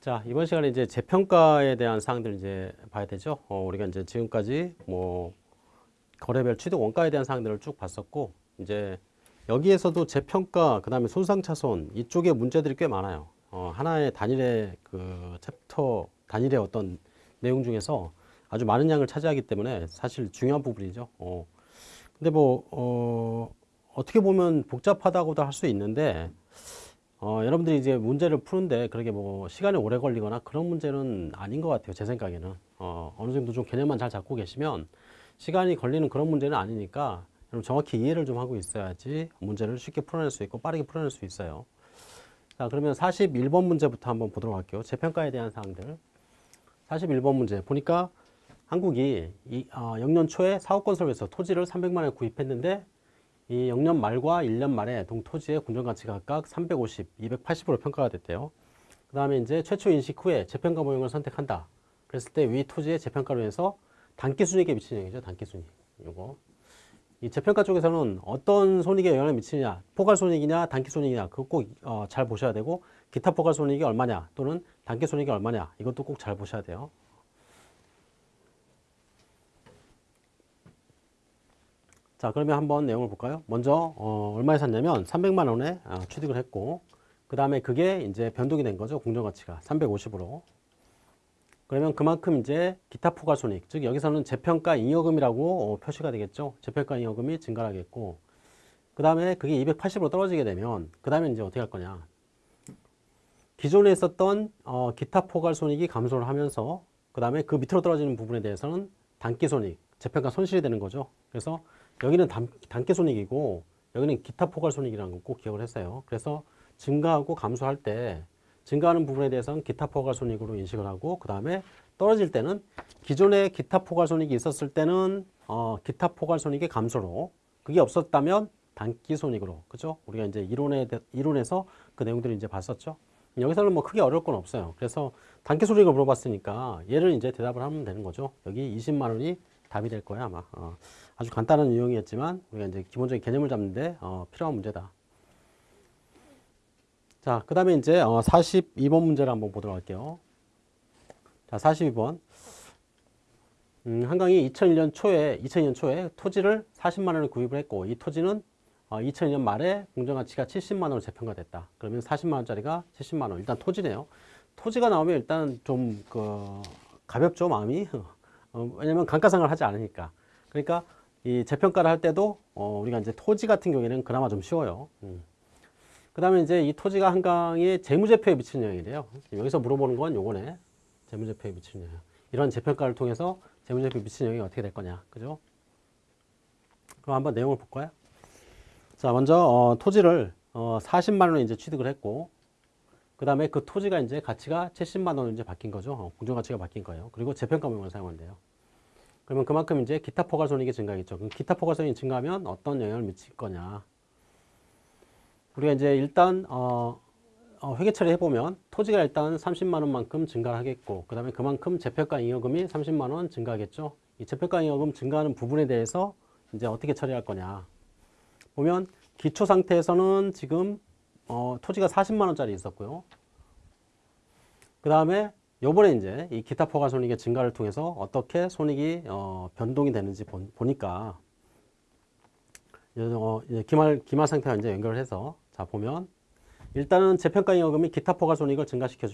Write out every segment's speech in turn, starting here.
자, 이번 시간에 이제 재평가에 대한 사항들 이제 봐야 되죠. 어, 우리가 이제 지금까지 뭐 거래별 취득 원가에 대한 사항들을 쭉 봤었고, 이제 여기에서도 재평가, 그 다음에 손상차손 이쪽에 문제들이 꽤 많아요. 어, 하나의 단일의 그 챕터, 단일의 어떤 내용 중에서 아주 많은 양을 차지하기 때문에 사실 중요한 부분이죠. 어, 근데 뭐, 어, 어떻게 보면 복잡하다고도 할 수 있는데, 어, 여러분들이 이제 문제를 푸는데 그렇게 뭐 시간이 오래 걸리거나 그런 문제는 아닌 것 같아요. 제 생각에는. 어, 어느 정도 좀 개념만 잘 잡고 계시면 시간이 걸리는 그런 문제는 아니니까 여러분 정확히 이해를 좀 하고 있어야지 문제를 쉽게 풀어낼 수 있고 빠르게 풀어낼 수 있어요. 자, 그러면 41번 문제부터 한번 보도록 할게요. 재평가에 대한 사항들. 41번 문제 보니까 한국이 이, 어, 영년 초에 사업건설에서 토지를 300만 원에 구입했는데 이 영년 말과 1년 말에 동 토지의 공정가치가 각각 350, 280으로 평가가 됐대요. 그 다음에 이제 최초 인식 후에 재평가 모형을 선택한다. 그랬을 때 위 토지의 재평가로 해서 단기 순이익에 미치는 영향이죠. 단기 순이익. 요거. 이 재평가 쪽에서는 어떤 손익에 영향을 미치느냐, 포괄 손익이냐, 단기 손익이냐, 그거 꼭잘 어, 보셔야 되고, 기타 포괄 손익이 얼마냐, 또는 단기 손익이 얼마냐, 이것도 꼭 잘 보셔야 돼요. 자 그러면 한번 내용을 볼까요? 먼저 어, 얼마에 샀냐면 300만 원에 어, 취득을 했고 그 다음에 그게 이제 변동이 된 거죠 공정가치가. 350으로. 그러면 그만큼 이제 기타 포괄 손익 즉 여기서는 재평가 잉여금이라고 어, 표시가 되겠죠? 재평가 잉여금이 증가하겠고 그 다음에 그게 280으로 떨어지게 되면 그 다음에 이제 어떻게 할 거냐? 기존에 있었던 어, 기타 포괄 손익이 감소를 하면서 그 다음에 그 밑으로 떨어지는 부분에 대해서는 단기 손익 재평가 손실이 되는 거죠. 그래서 여기는 단, 단기 손익이고 여기는 기타 포괄 손익이라는 거 꼭 기억을 했어요. 그래서 증가하고 감소할 때 증가하는 부분에 대해서는 기타 포괄 손익으로 인식을 하고 그 다음에 떨어질 때는 기존에 기타 포괄 손익이 있었을 때는 어, 기타 포괄 손익의 감소로 그게 없었다면 단기 손익으로 그죠? 우리가 이제 이론에 이론에서 그 내용들을 이제 봤었죠. 여기서는 뭐 크게 어려울 건 없어요. 그래서 단기 손익을 물어봤으니까 얘를 이제 대답을 하면 되는 거죠. 여기 20만 원이 답이 될 거야 아마. 어. 아주 간단한 유형이었지만 우리가 이제 기본적인 개념을 잡는데 어, 필요한 문제다. 자, 그 다음에 이제 어, 42번 문제를 한번 보도록 할게요. 자, 42번. 음, 한강이 2001년 초에 2002년 초에 토지를 40만 원을 구입을 했고 이 토지는 어, 2002년 말에 공정가치가 70만 원으로 재평가됐다. 그러면 40만 원짜리가 70만 원. 일단 토지네요. 토지가 나오면 일단 좀 그 가볍죠 마음이. 어, 왜냐면 감가상을 하지 않으니까. 그러니까 이 재평가를 할 때도 어, 우리가 이제 토지 같은 경우에는 그나마 좀 쉬워요. 음. 그 다음에 이제 이 토지가 한강의 재무제표에 미치는 영향이래요. 여기서 물어보는 건 요거네. 재무제표에 미치는 영향. 이런 재평가를 통해서 재무제표에 미치는 영향이 어떻게 될 거냐. 그죠? 그럼 한번 내용을 볼까요? 자, 먼저 어, 토지를 어, 40만 원에 이제 취득을 했고 그 다음에 그 토지가 이제 가치가 70만 원으로 이제 바뀐 거죠. 어, 공정가치가 바뀐 거예요. 그리고 재평가 모형을 사용한대요. 그러면 그만큼 이제 기타 포괄 손익이 증가하겠죠. 그럼 기타 포괄 손익이 증가하면 어떤 영향을 미칠 거냐. 우리가 이제 일단 어, 어, 회계 처리 해보면 토지가 일단 30만 원만큼 증가를 하겠고 그 다음에 그만큼 재평가 잉여금이 30만 원 증가하겠죠. 이 재평가 잉여금 증가하는 부분에 대해서 이제 어떻게 처리할 거냐. 보면 기초 상태에서는 지금 어, 토지가 40만 원짜리 있었고요. 그 다음에 요번에 이제 이 기타 포괄 손익의 증가를 통해서 어떻게 손익이 어, 변동이 되는지 보, 니까 어, 기말, 기말 상태와 이제 연결을 해서 자 보면 일단은 재평가 잉여금이 기타 포괄 손익을 증가시켜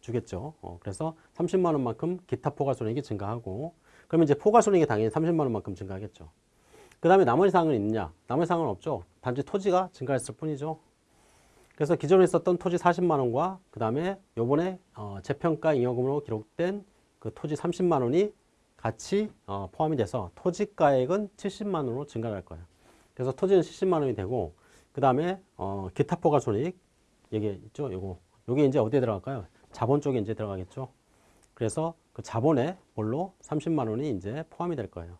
주겠죠. 어, 그래서 30만 원만큼 기타 포괄 손익이 증가하고 그러면 이제 포괄 손익이 당연히 30만 원만큼 증가하겠죠. 그 다음에 나머지 사항은 있냐? 나머지 사항은 없죠. 단지 토지가 증가했을 뿐이죠. 그래서 기존에 있었던 토지 40만 원과 그 다음에 요번에 어, 재평가 잉여금으로 기록된 그 토지 30만 원이 같이 어, 포함이 돼서 토지가액은 70만 원으로 증가할 거예요. 그래서 토지는 70만 원이 되고 그 다음에 어, 기타 포괄 손익 여기 있죠. 요거 요게 이제 어디에 들어갈까요? 자본 쪽에 이제 들어가겠죠. 그래서 그 자본에 뭘로 30만 원이 이제 포함이 될 거예요.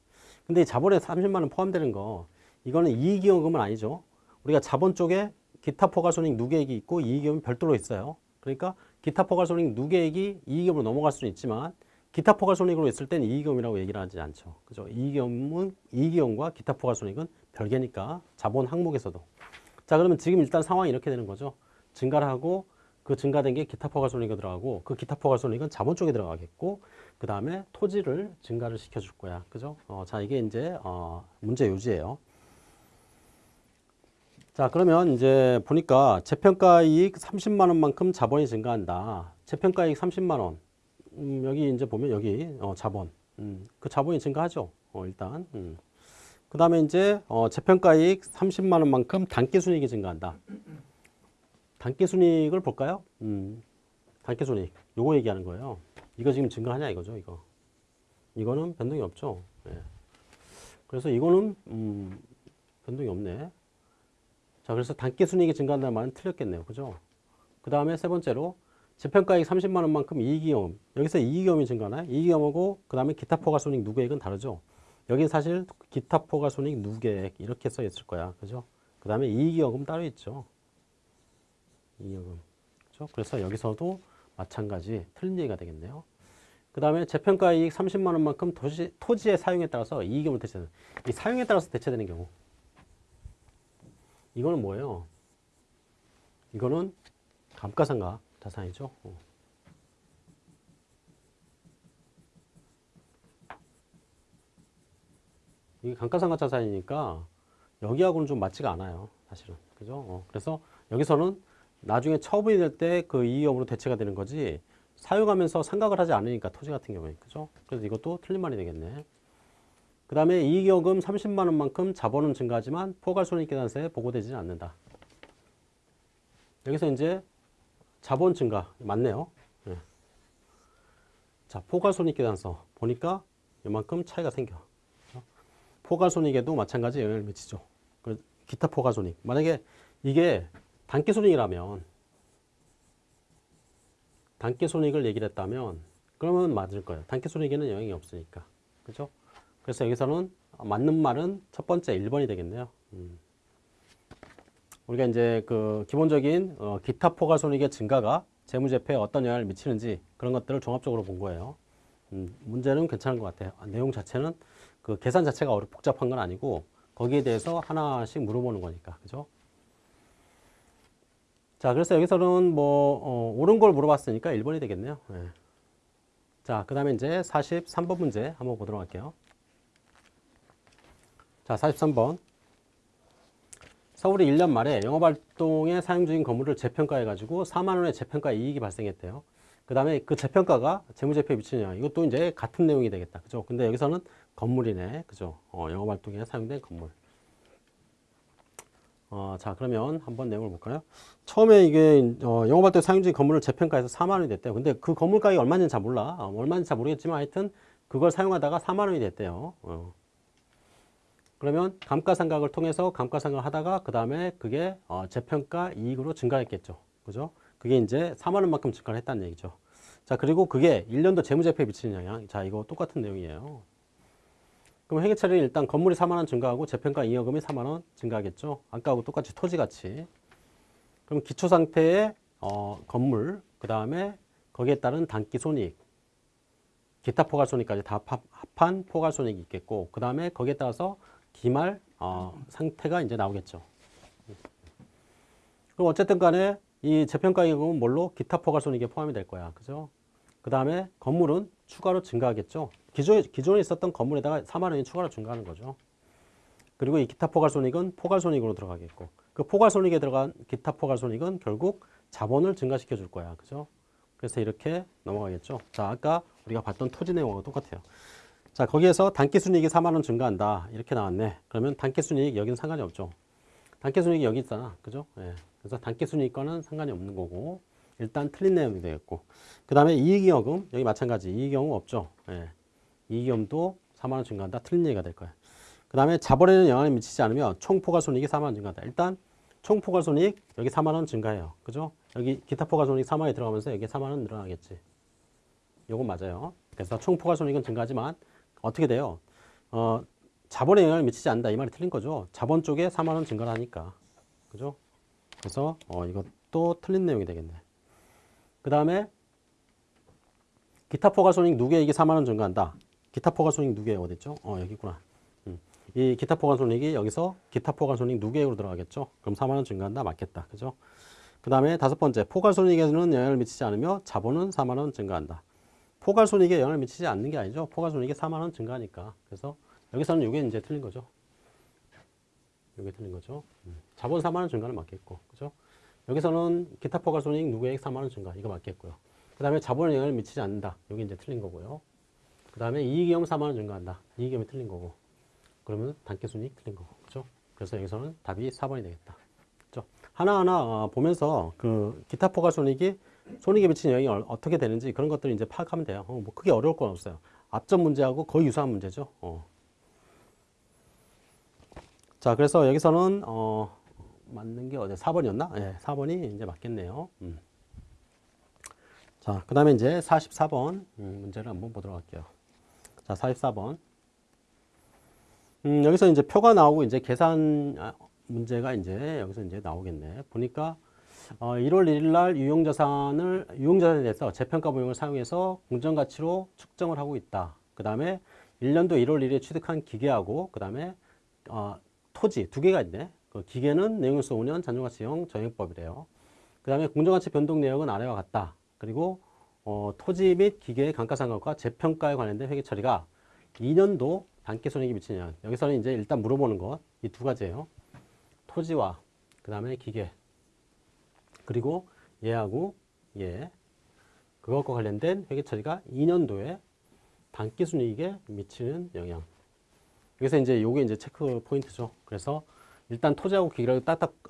근데 이 자본에 30만 원 포함되는 거 이거는 이익이익금은 아니죠. 우리가 자본 쪽에 기타 포괄손익 누계액이 있고 이익금이 별도로 있어요. 그러니까 기타 포괄손익 누계액이 이익금으로 넘어갈 수는 있지만 기타 포괄손익으로 있을 땐 이익금이라고 얘기를 하지 않죠. 그죠? 이익금은 이익금과 기타 포괄손익은 별개니까 자본 항목에서도. 자 그러면 지금 일단 상황이 이렇게 되는 거죠. 증가를 하고 그 증가된 게 기타 포괄손익이 들어가고 그 기타 포괄손익은 자본 쪽에 들어가겠고 그 다음에 토지를 증가를 시켜줄 거야. 그죠? 어, 자 이게 이제 어, 문제 요지예요. 자 그러면 이제 보니까 재평가 이익 30만 원만큼 자본이 증가한다. 재평가 이익 30만 원. 음, 여기 이제 보면 여기 어, 자본. 음, 그 자본이 증가하죠. 어, 일단. 음. 그 다음에 이제 어, 재평가 이익 30만 원만큼 단기 순이익이 증가한다. 단기 순이익을 볼까요? 음, 단기 순이익. 요거 얘기하는 거예요. 이거 지금 증가하냐 이거죠, 이거. 이거는 변동이 없죠. 예. 그래서 이거는 음, 변동이 없네. 자, 그래서 단기 순이익이 증가한다는 말은 틀렸겠네요. 그죠? 그 다음에 세 번째로 재평가액 30만 원만큼 이익이익 여기서 이익이익이 증가나요? 이익이익하고 그 다음에 기타 포괄손익 누계액은 다르죠. 여기 사실 기타 포괄손익 누계액 이렇게 써 있을 거야. 그죠? 그 다음에 이익이익은 따로 있죠. 이익은. 그죠? 그래서 여기서도 마찬가지 틀린 얘기가 되겠네요. 그 다음에 재평가 이익 30만 원만큼 토지, 토지의 사용에 따라서 이익금을 대체되는 이 사용에 따라서 대체되는 경우 이거는 뭐예요? 이거는 감가상각 자산이죠. 어. 이게 감가상각 자산이니까 여기하고는 좀 맞지가 않아요. 사실은. 그죠? 어. 그래서 여기서는 나중에 처분이 될 때 그 이익업으로 대체가 되는 거지 사용하면서 상각을 하지 않으니까 토지 같은 경우에. 그죠? 그래서 이것도 틀린 말이 되겠네. 그 다음에 이익여금 30만 원만큼 자본은 증가하지만 포괄손익계산서에 보고되지는 않는다. 여기서 이제 자본 증가 맞네요. 예. 자 포괄손익계산서 보니까 이만큼 차이가 생겨. 그렇죠? 포괄손익에도 마찬가지 영향을 미치죠. 그 기타 포괄손익 만약에 이게 단기손익이라면 단기손익을 얘기를 했다면 그러면 맞을 거예요. 단기손익에는 영향이 없으니까. 그죠? 그래서 여기서는 맞는 말은 첫 번째 1번이 되겠네요. 음. 우리가 이제 그 기본적인 어, 기타 포괄손익의 증가가 재무제표에 어떤 영향을 미치는지 그런 것들을 종합적으로 본 거예요. 음, 문제는 괜찮은 것 같아요. 아, 내용 자체는 그 계산 자체가 어렵 복잡한 건 아니고 거기에 대해서 하나씩 물어보는 거니까 그죠? 자 그래서 여기서는 뭐 어, 옳은 걸 물어봤으니까 1번이 되겠네요. 네. 자, 그 다음에 이제 43번 문제 한번 보도록 할게요. 자, 43번. 서울이 1년 말에 영업활동에 사용 중인 건물을 재평가해 가지고 4만원의 재평가 이익이 발생했대요. 그 다음에 그 재평가가 재무제표에 미치는. 이것도 이제 같은 내용이 되겠다. 그죠? 근데 여기서는 건물이네. 그죠? 어, 영업활동에 사용된 건물. 어, 자, 그러면 한번 내용을 볼까요? 처음에 이게 어, 영업활동에 사용 중인 건물을 재평가해서 4만원이 됐대요. 근데 그 건물 가격이 얼마인지 잘 몰라. 어, 얼마인지 잘 모르겠지만 하여튼 그걸 사용하다가 4만원이 됐대요. 어. 그러면 감가상각을 통해서 감가상각을 하다가 그 다음에 그게 어, 재평가 이익으로 증가했겠죠. 그죠? 그게 이제 4만 원만큼 증가를 했다는 얘기죠. 자, 그리고 그게 1년도 재무제표에 미치는 영향. 자, 이거 똑같은 내용이에요. 그럼 회계처리는 일단 건물이 4만 원 증가하고 재평가 이익금이 4만 원 증가하겠죠. 아까하고 똑같이 토지같이. 그럼 기초 상태의 어, 건물, 그 다음에 거기에 따른 단기 손익, 기타 포괄손익까지 다 합한 포괄손익이 있겠고, 그 다음에 거기에 따라서 기말 어, 상태가 이제 나오겠죠. 그럼 어쨌든 간에 이 재평가 이익은 뭘로? 기타 포괄손익에 포함이 될 거야. 그죠? 그 다음에 건물은 추가로 증가하겠죠. 기존에, 기존에 있었던 건물에다가 4만 원이 추가로 증가하는 거죠. 그리고 이 기타 포괄손익은 포괄손익으로 들어가겠고 그 포괄손익에 들어간 기타 포괄손익은 결국 자본을 증가시켜 줄 거야. 그죠? 그래서 이렇게 넘어가겠죠. 자, 아까 우리가 봤던 토지 내용하고 똑같아요. 자, 거기에서 단기순이익이 4만 원 증가한다. 이렇게 나왔네. 그러면 단기순이익 여기는 상관이 없죠. 단기순이익이 여기 있잖아. 그죠? 예. 그래서 단기순이익과는 상관이 없는 거고 일단 틀린 내용이 되겠고 그 다음에 이익이익금 여기 마찬가지 이익이익금 없죠. 예. 이익이익금도 4만 원 증가한다. 틀린 얘기가 될 거야. 그 다음에 자본에는 영향을 미치지 않으면 총포괄손익이 4만 원 증가한다. 일단 총포괄손익 여기 4만 원 증가해요. 그죠? 여기 기타 포괄손익 4만 원이 들어가면서 여기 4만 원 늘어나겠지. 요건 맞아요. 그래서 총포괄손익은 증가하지만 어떻게 돼요? 어, 자본에 영향을 미치지 않는다. 이 말이 틀린 거죠. 자본 쪽에 4만 원 증가를 하니까. 그죠? 그래서 어, 이것도 틀린 내용이 되겠네. 그 다음에 기타 포괄손익 누계액이 4만 원 증가한다. 기타 포괄손익 누계액 어딨죠? 어, 여기 있구나. 음. 이 기타 포괄손익이 여기서 기타 포괄손익 누계액으로 들어가겠죠? 그럼 4만 원 증가한다. 맞겠다. 그죠? 그 다음에 다섯 번째, 포괄손익에는 영향을 미치지 않으며 자본은 4만원 증가한다. 포괄 손익에 영향을 미치지 않는 게 아니죠. 포괄 손익이 4만 원 증가하니까. 그래서 여기서는 이게 이제 틀린 거죠. 이게 틀린 거죠. 음. 자본 4만 원 증가는 맞겠고. 그죠? 여기서는 기타 포괄 손익 누계액이 4만 원 증가. 이거 맞겠고요. 그 다음에 자본에 영향을 미치지 않는다. 여기 이제 틀린 거고요. 그 다음에 이익잉여금 4만 원 증가한다. 이익잉여금이 틀린 거고. 그러면 당기순이익 틀린 거고. 그죠? 그래서 여기서는 답이 4번이 되겠다. 그죠? 하나하나 어, 보면서 그 기타 포괄 손익이 손익에 미치는 영향이 얼- 어떻게 되는지 그런 것들을 이제 파악하면 돼요. 어, 뭐 크게 어려울 건 없어요. 앞전 문제하고 거의 유사한 문제죠. 어. 자, 그래서 여기서는 어, 맞는 게 어디 4번이었나? 예, 4번이 이제 맞겠네요. 음. 자, 그 다음에 이제 44번 음, 문제를 한번 보도록 할게요. 자, 44번. 음, 여기서 이제 표가 나오고 이제 계산 아, 문제가 이제 여기서 이제 나오겠네. 보니까 어, 1월 1일 날 유용자산을 유용자산에 대해서 재평가 모형을 사용해서 공정가치로 측정을 하고 있다. 그 다음에 1년도 1월 1일에 취득한 기계하고 그 다음에 어, 토지 두 개가 있네. 그 기계는 내용일수 5년 잔존가치형 정액법이래요. 그 다음에 공정가치 변동 내역은 아래와 같다. 그리고 어, 토지 및 기계의 감가상각과 재평가에 관련된 회계 처리가 2년도 단기 손익이 미치냐. 여기서는 이제 일단 물어보는 것 이 두 가지예요. 토지와 그 다음에 기계 그리고 얘하고 얘 그것과 관련된 회계 처리가 2년도에 단기순이익에 미치는 영향. 여기서 이제 요게 이제 체크 포인트죠. 그래서 일단 토지하고 기계를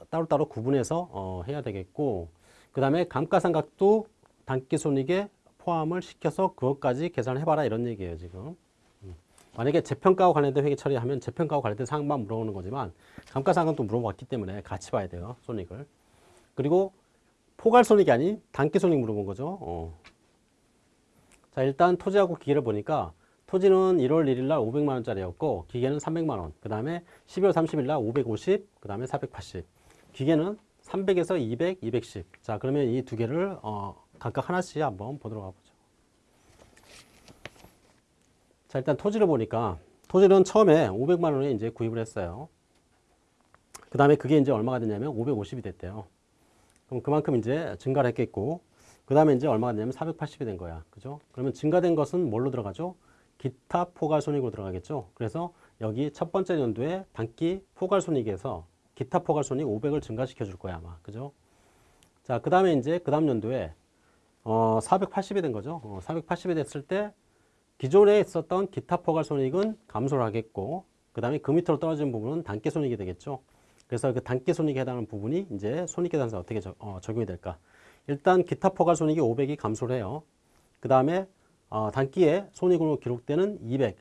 따로따로 구분해서 어, 해야 되겠고 그 다음에 감가상각도 단기손익에 포함을 시켜서 그것까지 계산을 해봐라 이런 얘기예요 지금. 음. 만약에 재평가와 관련된 회계 처리하면 재평가와 관련된 사항만 물어보는 거지만 감가상각도 물어봤기 때문에 같이 봐야 돼요 손익을. 그리고 포괄 손익이 아닌 단기 손익 물어본 거죠. 어. 자 일단 토지하고 기계를 보니까 토지는 1월 1일 날 500만 원짜리였고 기계는 300만 원. 그 다음에 12월 30일 날 550, 그 다음에 480. 기계는 300에서 200, 210. 자 그러면 이 두 개를 어, 각각 하나씩 한번 보도록 가보죠. 자 일단 토지를 보니까 토지는 처음에 500만 원에 이제 구입을 했어요. 그 다음에 그게 이제 얼마가 됐냐면 550이 됐대요. 그럼 그만큼 이제 증가를 했겠고 그 다음에 이제 얼마가 되냐면 480이 된 거야. 그죠? 그러면 증가된 것은 뭘로 들어가죠? 기타 포괄손익으로 들어가겠죠. 그래서 여기 첫 번째 연도에 단기 포괄손익에서 기타 포괄손익 500을 증가시켜 줄 거야 아마. 그죠? 자, 그 다음에 이제 그 다음 연도에 어, 480이 된 거죠. 어, 480이 됐을 때 기존에 있었던 기타 포괄손익은 감소를 하겠고 그 다음에 그 밑으로 떨어진 부분은 단기 손익이 되겠죠. 그래서 그 단기 손익에 해당하는 부분이 이제 손익계산서 어떻게 적, 어, 적용이 될까? 일단 기타 포괄 손익이 500이 감소를 해요. 그 다음에 어, 단기에 손익으로 기록되는 200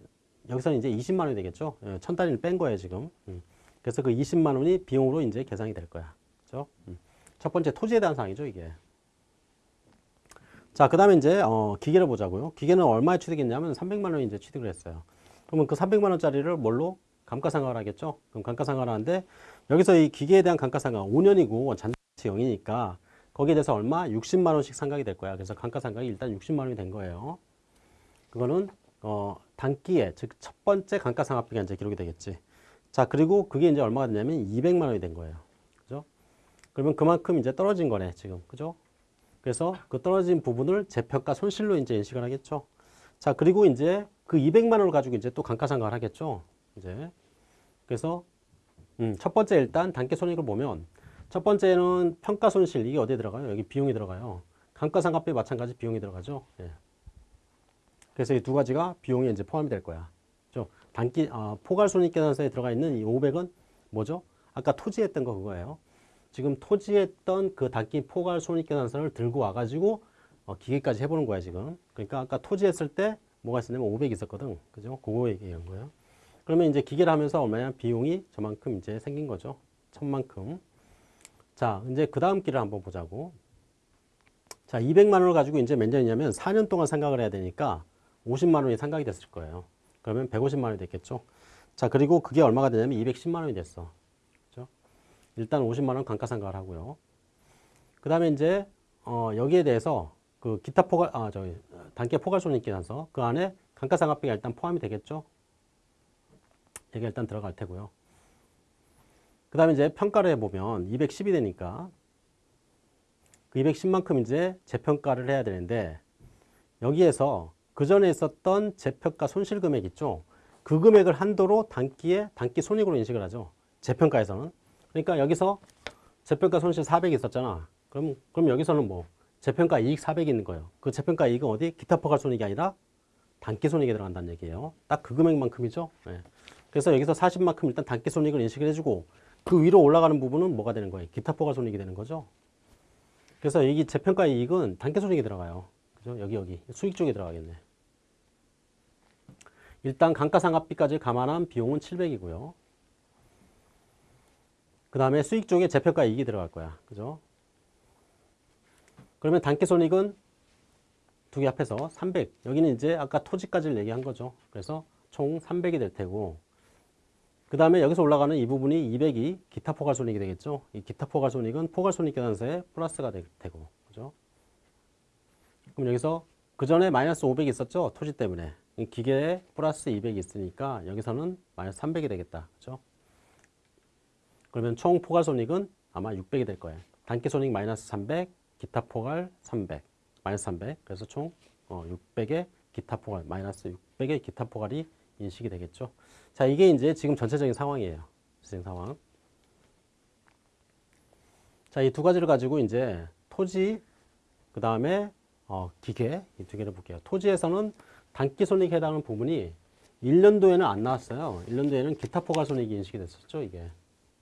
여기서는 이제 20만 원이 되겠죠. 예, 천 단위를 뺀 거예요 지금. 음. 그래서 그 20만 원이 비용으로 이제 계산이 될 거야. 그죠? 음. 첫 번째 토지에 대한 사항이죠 이게. 자, 그 다음에 이제, 어, 기계를 보자고요. 기계는 얼마에 취득했냐면 300만 원이 이제 취득을 했어요. 그러면 그 300만 원짜리를 뭘로? 감가상각을 하겠죠? 그럼 감가상각을 하는데, 여기서 이 기계에 대한 감가상각 5년이고 잔존가치 0이니까 거기에 대해서 얼마? 60만 원씩 상각이 될 거야. 그래서 감가상각이 일단 60만 원이 된 거예요. 그거는, 어, 단기에, 즉, 첫 번째 감가상각비가 이제 기록이 되겠지. 자, 그리고 그게 이제 얼마가 되냐면 200만 원이 된 거예요. 그죠? 그러면 그만큼 이제 떨어진 거네, 지금. 그죠? 그래서 그 떨어진 부분을 재평가 손실로 이제 인식을 하겠죠. 자, 그리고 이제 그 200만 원을 가지고 이제 또 감가상각을 하겠죠. 이제. 그래서 음, 첫 번째 일단 단기 손익을 보면 첫 번째는 평가 손실 이게 어디에 들어가요? 여기 비용이 들어가요. 감가상각비 마찬가지 비용이 들어가죠. 예. 그래서 이 두 가지가 비용에 이제 포함이 될 거야. 그죠? 단기 어, 포괄 손익 계산서에 들어가 있는 이 500은 뭐죠? 아까 토지했던 거 그거예요. 지금 토지했던 그 단기 포괄 손익 계산서를 들고 와가지고 어, 기계까지 해보는 거야 지금. 그러니까 아까 토지했을 때 뭐가 있었냐면 500 있었거든. 그죠? 그거 얘기한 거예요. 그러면 이제 기계를 하면서 얼마냐 비용이 저만큼 이제 생긴 거죠. 천만큼. 자, 이제 그 다음 길을 한번 보자고. 자, 200만 원을 가지고 이제 몇 년이냐면 4년 동안 상각을 해야 되니까 50만 원이 상각이 됐을 거예요. 그러면 150만 원이 됐겠죠. 자, 그리고 그게 얼마가 되냐면 210만 원이 됐어. 일단 50만 원 감가상각을 하고요. 그 다음에 이제 어, 여기에 대해서 그 기타 포괄 아 저기 단계 포괄손익계산서 그 안에 감가상각비가 일단 포함이 되겠죠. 이게 일단 들어갈 테고요. 그 다음에 이제 평가를 해보면 210이 되니까 그 210만큼 이제 재평가를 해야 되는데 여기에서 그 전에 있었던 재평가 손실 금액 있죠. 그 금액을 한도로 단기에 단기 손익으로 인식을 하죠. 재평가에서는. 그러니까 여기서 재평가 손실 400 있었잖아. 그럼 그럼 여기서는 뭐 재평가 이익 400 있는 거예요. 그 재평가 이익은 어디 기타 포괄 손익이 아니라 단기 손익에 들어간다는 얘기예요. 딱 그 금액만큼이죠. 예. 그래서 여기서 40만큼 일단 단기 손익을 인식을 해주고 그 위로 올라가는 부분은 뭐가 되는 거예요? 기타 포괄 손익이 되는 거죠. 그래서 여기 재평가 이익은 단기 손익이 들어가요. 그죠? 여기 여기 수익 쪽에 들어가겠네. 일단 감가상각비까지 감안한 비용은 700이고요. 그 다음에 수익 쪽에 재평가 이익이 들어갈 거야. 그죠? 그러면 단기 손익은 두 개 합해서 300. 여기는 이제 아까 토지까지를 얘기한 거죠. 그래서 총 300이 될 테고 그 다음에 여기서 올라가는 이 부분이 200이 기타 포괄 손익이 되겠죠. 이 기타 포괄 손익은 포괄 손익 계산서에 플러스가 될 테고 그죠? 그럼 여기서 그 전에 마이너스 500이 있었죠. 토지 때문에 이 기계에 플러스 200이 있으니까 여기서는 마이너스 300이 되겠다. 그죠? 그러면 총 포괄 손익은 아마 600이 될 거예요. 단기 손익 마이너스 300, 기타 포괄 300, 마이너스 300. 그래서 총 어, 600의 기타 포괄, 마이너스 600의 기타 포괄이 인식이 되겠죠. 자, 이게 이제 지금 전체적인 상황이에요. 실행 상황. 자, 이 두 가지를 가지고 이제 토지, 그 다음에 어, 기계, 이 두 개를 볼게요. 토지에서는 단기 손익에 해당하는 부분이 1년도에는 안 나왔어요. 1년도에는 기타 포괄 손익이 인식이 됐었죠, 이게.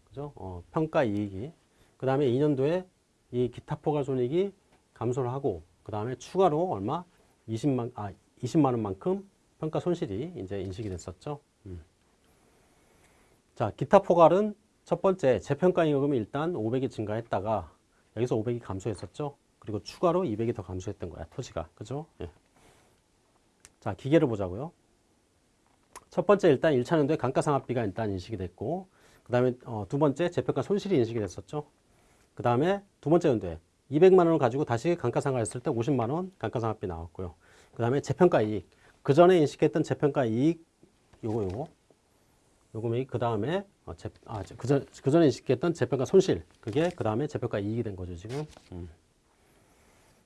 그죠? 어, 평가 이익이. 그 다음에 2년도에 이 기타 포괄 손익이 감소를 하고, 그 다음에 추가로 얼마? 20만, 아, 20만 원만큼 평가 손실이 이제 인식이 됐었죠. 음. 자, 기타 포괄은 첫 번째 재평가 임금이 일단 500이 증가했다가 여기서 500이 감소했었죠. 그리고 추가로 200이 더 감소했던 거야, 토지가. 그죠? 예. 자, 기계를 보자고요. 첫 번째 일단 1차 연도에 감가상각비가 일단 인식이 됐고 그 다음에 어, 두 번째 재평가 손실이 인식이 됐었죠. 그 다음에 두 번째 연도에 200만 원을 가지고 다시 감가상각 했을 때 50만 원 감가상각비 나왔고요. 그 다음에 재평가 이익. 그 전에 인식했던 재평가 이익 요거 요거. 요 금액이 그 다음에 어, 재, 아, 그전, 그 전에 인식했던 재평가 손실. 그게 그 다음에 재평가 이익이 된 거죠 지금. 음.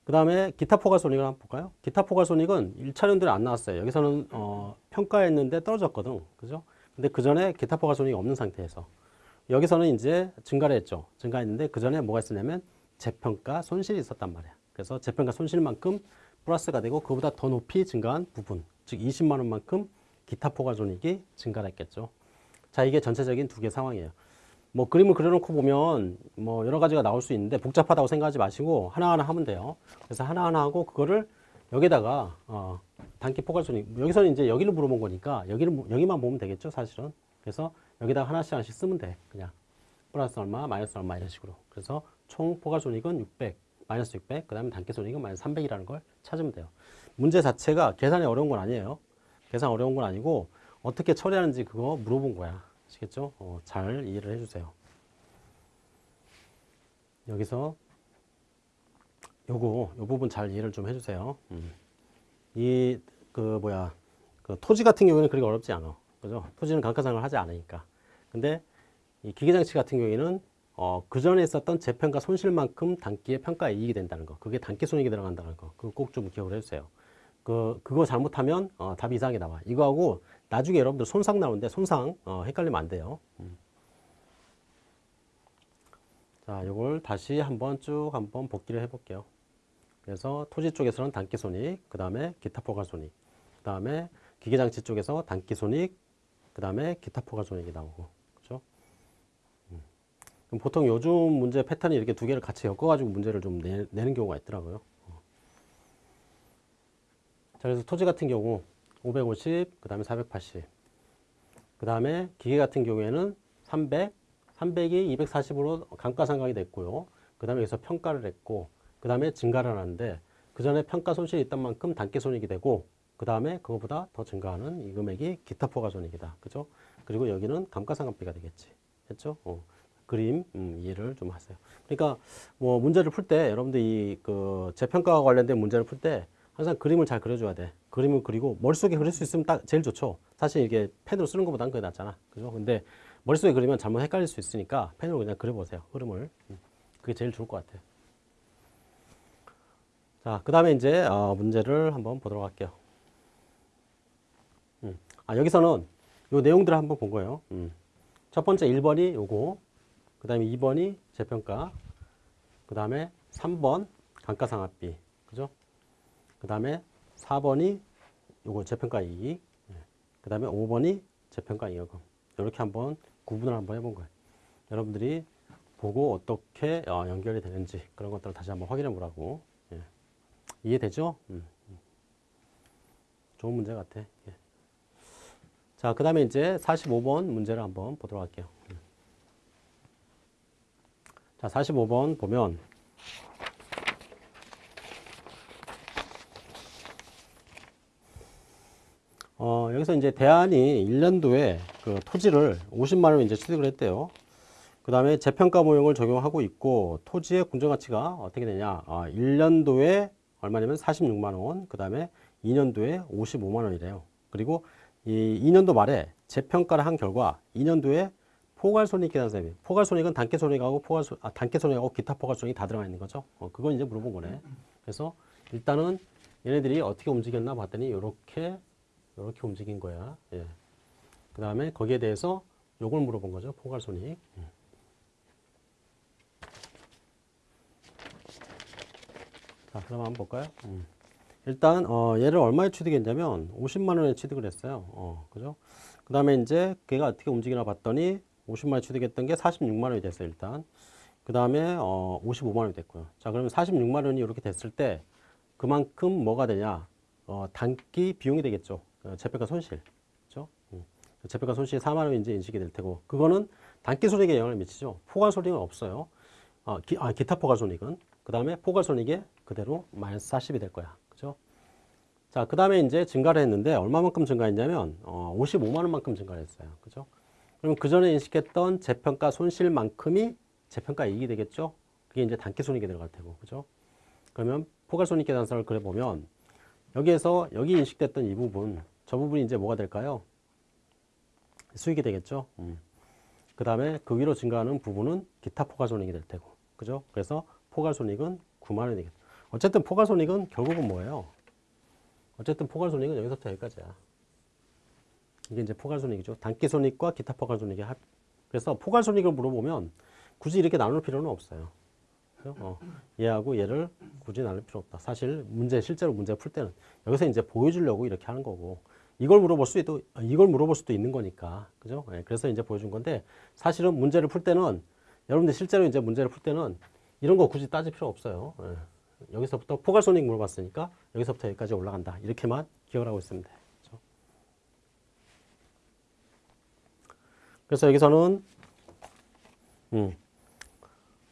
그 다음에 기타 포괄 손익을 한번 볼까요? 기타 포괄 손익은 1차 연도에 안 나왔어요. 여기서는 어, 평가했는데 떨어졌거든. 그죠? 근데 그 전에 기타 포괄 손익이 없는 상태에서. 여기서는 이제 증가를 했죠. 증가했는데 그 전에 뭐가 있었냐면 재평가 손실이 있었단 말이야. 그래서 재평가 손실만큼 플러스가 되고 그보다 더 높이 증가한 부분 즉 20만 원만큼 기타 포괄 손익이 증가를 했겠죠. 자 이게 전체적인 두 개 상황이에요. 뭐 그림을 그려놓고 보면 뭐 여러 가지가 나올 수 있는데 복잡하다고 생각하지 마시고 하나하나 하면 돼요. 그래서 하나하나 하고 그거를 여기다가 어, 단기 포괄 손익 여기서는 이제 여기를 물어본 거니까 여기를 여기만 보면 되겠죠 사실은. 그래서 여기다가 하나씩 하나씩 쓰면 돼 그냥. 플러스 얼마 마이너스 얼마 이런 식으로. 그래서 총 포괄 손익은 600 마이너스 600, 그 다음에 단기 손익은 마이너스 300이라는 걸 찾으면 돼요. 문제 자체가 계산이 어려운 건 아니에요. 계산 어려운 건 아니고 어떻게 처리하는지 그거 물어본 거야. 아시겠죠? 어, 잘 이해를 해주세요. 여기서 요거, 요 부분 잘 이해를 좀 해주세요. 음. 이, 그, 뭐야, 그 토지 같은 경우에는 그렇게 어렵지 않아. 그죠? 토지는 감가상을 하지 않으니까. 근데 이 기계장치 같은 경우에는 어, 그 전에 있었던 재평가 손실만큼 단기의 평가 이익이 된다는 거. 그게 단기 손익이 들어간다는 거. 그거 꼭 좀 기억을 해주세요. 그, 그거 잘못하면, 어, 답이 이상하게 나와. 이거하고 나중에 여러분들 손상 나오는데 손상, 어, 헷갈리면 안 돼요. 음. 자, 요걸 다시 한번 쭉 한번 복기를 해볼게요. 그래서 토지 쪽에서는 단기 손익, 그 다음에 기타 포괄 손익, 그 다음에 기계장치 쪽에서 단기 손익, 그 다음에 기타 포괄 손익이 나오고. 보통 요즘 문제 패턴이 이렇게 두 개를 같이 엮어가지고 문제를 좀 내, 는 경우가 있더라고요. 자, 그래서 토지 같은 경우 550, 그 다음에 480. 그 다음에 기계 같은 경우에는 300, 300이 240으로 감가상각이 됐고요. 그 다음에 여기서 평가를 했고, 그 다음에 증가를 하는데, 그 전에 평가 손실이 있던 만큼 당기 손익이 되고, 그 다음에 그거보다 더 증가하는 이 금액이 기타 포괄 손익이다. 그죠? 그리고 여기는 감가상각비가 되겠지. 했죠? 어. 그림 음, 이해를 좀 하세요. 그러니까 뭐 문제를 풀 때 여러분들 이 그 재평가와 관련된 문제를 풀 때 항상 그림을 잘 그려줘야 돼. 그림을 그리고 머릿속에 그릴 수 있으면 딱 제일 좋죠. 사실 이게 펜으로 쓰는 것보다는 그게 낫잖아. 그죠? 근데 머릿속에 그리면 잘못 헷갈릴 수 있으니까 펜으로 그냥 그려보세요. 흐름을. 음, 그게 제일 좋을 것 같아요. 자, 그 다음에 이제 어, 문제를 한번 보도록 할게요. 음. 아, 여기서는 요 내용들을 한번 본 거예요. 음. 첫 번째 1번이 요거, 그 다음에 2번이 재평가, 그 다음에 3번 감가상각비, 그죠? 그 다음에 4번이 요거 재평가 이익, 그 다음에 5번이 재평가 잉여금. 이렇게 한번 구분을 한번 해본 거예요. 여러분들이 보고 어떻게 어, 연결이 되는지 그런 것들을 다시 한번 확인해 보라고. 예. 이해되죠? 음. 음. 좋은 문제 같아. 예. 자, 그 다음에 이제 45번 문제를 한번 보도록 할게요. 음. 자, 45번 보면 어, 여기서 이제 대안이 1년도에 그 토지를 50만 원 이제 취득을 했대요. 그 다음에 재평가 모형을 적용하고 있고 토지의 공정가치가 어떻게 되냐. 아, 1년도에 얼마냐면 46만 원, 그 다음에 2년도에 55만 원이래요. 그리고 이 2년도 말에 재평가를 한 결과 2년도에 포괄손익 계산서입니다. 포괄손익은 단계손익하고 포괄손, 아, 단계손익하고 기타 포괄손익이 다 들어가 있는 거죠. 어, 그건 이제 물어본 거네. 그래서 일단은 얘네들이 어떻게 움직였나 봤더니 이렇게 이렇게 움직인 거야. 예. 그 다음에 거기에 대해서 요걸 물어본 거죠. 포괄손익. 음. 자, 그럼 한번 볼까요? 음. 일단 어, 얘를 얼마에 취득했냐면 50만 원에 취득을 했어요. 어, 그죠? 그 다음에 이제 걔가 어떻게 움직이나 봤더니 50만 원에 취득했던 게 46만 원이 됐어요. 일단. 그 다음에 어, 55만 원이 됐고요. 자, 그러면 46만 원이 이렇게 됐을 때 그만큼 뭐가 되냐? 어, 단기 비용이 되겠죠. 어, 재평가 손실. 그죠? 음. 재평가 손실이 4만 원인지 인식이 될 테고 그거는 단기 손익에 영향을 미치죠. 포괄 손익은 없어요. 어, 기, 아, 기타 포괄 손익은. 그 다음에 포괄 손익에 그대로 마이너스 40이 될 거야. 그죠? 자, 그 다음에 이제 증가를 했는데 얼마만큼 증가했냐면 어, 55만 원만큼 증가를 했어요. 그죠? 그럼 그 전에 인식했던 재평가 손실만큼이 재평가 이익이 되겠죠? 그게 이제 단기 손익에 들어갈 테고. 그죠? 그러면 포괄 손익 계산서를 그려 보면 여기에서 여기 인식됐던 이 부분, 저 부분이 이제 뭐가 될까요? 수익이 되겠죠. 음. 그 다음에 그 위로 증가하는 부분은 기타 포괄 손익이 될 테고, 그죠? 그래서 포괄 손익은 9만 원이 되겠다. 어쨌든 포괄 손익은 결국은 뭐예요? 어쨌든 포괄 손익은 여기서부터 여기까지야. 이게 이제 포괄손익이죠. 당기손익과 기타 포괄손익의 합. 그래서 포괄손익을 물어보면 굳이 이렇게 나눌 필요는 없어요. 어, 얘하고 얘를 굳이 나눌 필요 없다. 사실 문제 실제로 문제 풀 때는 여기서 이제 보여주려고 이렇게 하는 거고 이걸 물어볼 수도 이걸 물어볼 수도 있는 거니까 그죠? 예, 그래서 이제 보여준 건데 사실은 문제를 풀 때는 여러분들 실제로 이제 문제를 풀 때는 이런 거 굳이 따질 필요 없어요. 예. 여기서부터 포괄손익 물어봤으니까 여기서부터 여기까지 올라간다 이렇게만 기억을 하면 돼. 그래서 여기서는 음,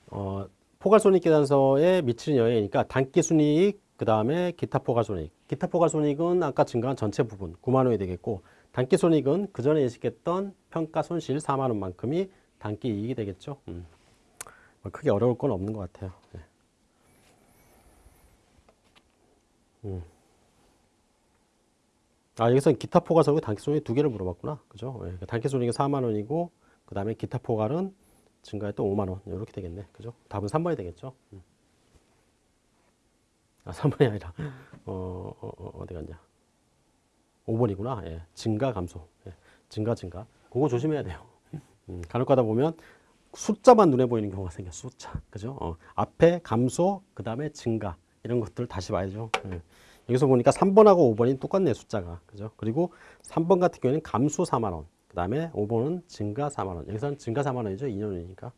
어, 포괄손익 계산서에 미치는 영향이니까 단기순이익 그 다음에 기타 포괄손익 기타 포괄손익은 아까 증가한 전체 부분 9만 원이 되겠고 단기손익은 그 전에 인식했던 평가 손실 4만 원만큼이 단기 이익이 되겠죠 음. 뭐 크게 어려울 건 없는 것 같아요 네. 음. 아 여기서 기타 포괄손익 단기 손익 두 개를 물어봤구나. 그죠? 네. 단기 손익이 4만 원이고 그 다음에 기타 포괄은 증가했던 5만 원. 이렇게 되겠네. 그죠? 답은 3번이 되겠죠? 음. 아 3번이 아니라. 어, 어, 어, 디 갔냐? 5번이구나. 예. 증가 감소. 예. 증가 증가. 그거 조심해야 돼요. 음, 간혹 가다 보면 숫자만 눈에 보이는 경우가 생겨. 숫자. 그죠? 어, 앞에 감소 그 다음에 증가. 이런 것들 다시 봐야죠. 예. 여기서 보니까 3번하고 5번이 똑같네 숫자가 그죠 그리고 3번 같은 경우에는 감소 4만 원 그 다음에 5번은 증가 4만원. 여기서는 증가 4만원이죠. 2년이니까.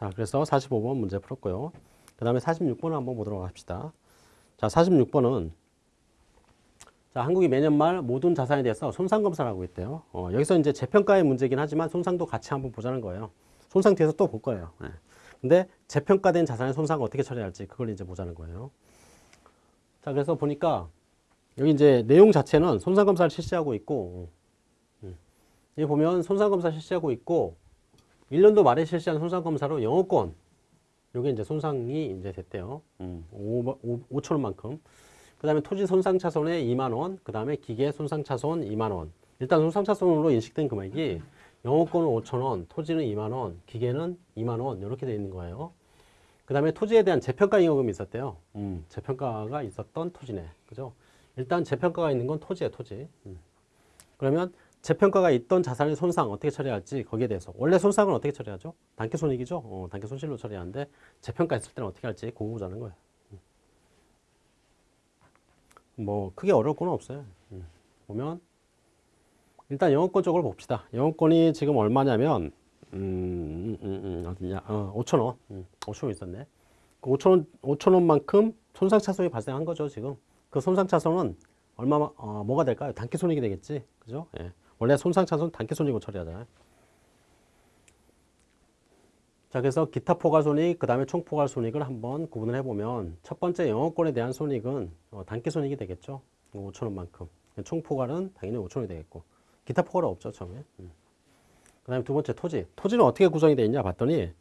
자, 그래서 45번 문제 풀었고요. 그 다음에 46번 한번 보도록 합시다. 자, 46번은 자, 한국이 매년 말 모든 자산에 대해서 손상 검사를 하고 있대요. 어, 여기서 이제 재평가의 문제긴 하지만 손상도 같이 한번 보자는 거예요. 손상 뒤에서 또 볼 거예요. 네. 근데 재평가된 자산의 손상을 어떻게 처리할지 그걸 이제 보자는 거예요. 자, 그래서 보니까 여기 이제 내용 자체는 손상 검사를 실시하고 있고 여기 보면 손상검사 실시하고 있고 1년도 말에 실시한 손상검사로 영어권 요게 이제 손상이 이제 됐대요. 음, 5, 천 원만큼. 그 다음에 토지 손상 차손에 2만 원, 그 다음에 기계 손상 차손 2만 원. 일단 손상 차손으로 인식된 금액이 영어권은 5천 원, 토지는 2만 원, 기계는 2만 원 이렇게 되어 있는 거예요. 그그 다음에 토지에 대한 재평가 잉여금이 있었대요. 음, 재평가가 있었던 토지네. 그죠? 일단 재평가가 있는 건 토지에 토지. 음. 그러면 재평가가 있던 자산의 손상 어떻게 처리할지 거기에 대해서 원래 손상은 어떻게 처리하죠? 단기 손익이죠. 어, 단기 손실로 처리하는데 재평가 있을 때는 어떻게 할지 그거 보자는 거예요. 음. 뭐 크게 어려울 건 없어요. 음. 보면 일단 영업권 쪽을 봅시다. 영업권이 지금 얼마냐면 음, 음, 음, 어디냐? 어, 5천 원. 음, 5천 원 있었네. 그 5천 원, 5천 원만큼 손상 차손이 발생한 거죠, 지금. 그 손상 차손은 얼마 어, 뭐가 될까요? 단기 손익이 되겠지. 그죠? 예. 원래 손상 차손 단기 손익으로 처리하잖아요. 자, 그래서 기타 포괄 손익, 그 다음에 총 포괄 손익을 한번 구분을 해보면 첫 번째 영업권에 대한 손익은 어, 단기 손익이 되겠죠. 5천 원만큼. 총 포괄은 당연히 5천 원이 되겠고. 기타 포괄은 없죠, 처음에. 음. 그 다음에 두 번째 토지. 토지는 어떻게 구성이 되어 있냐 봤더니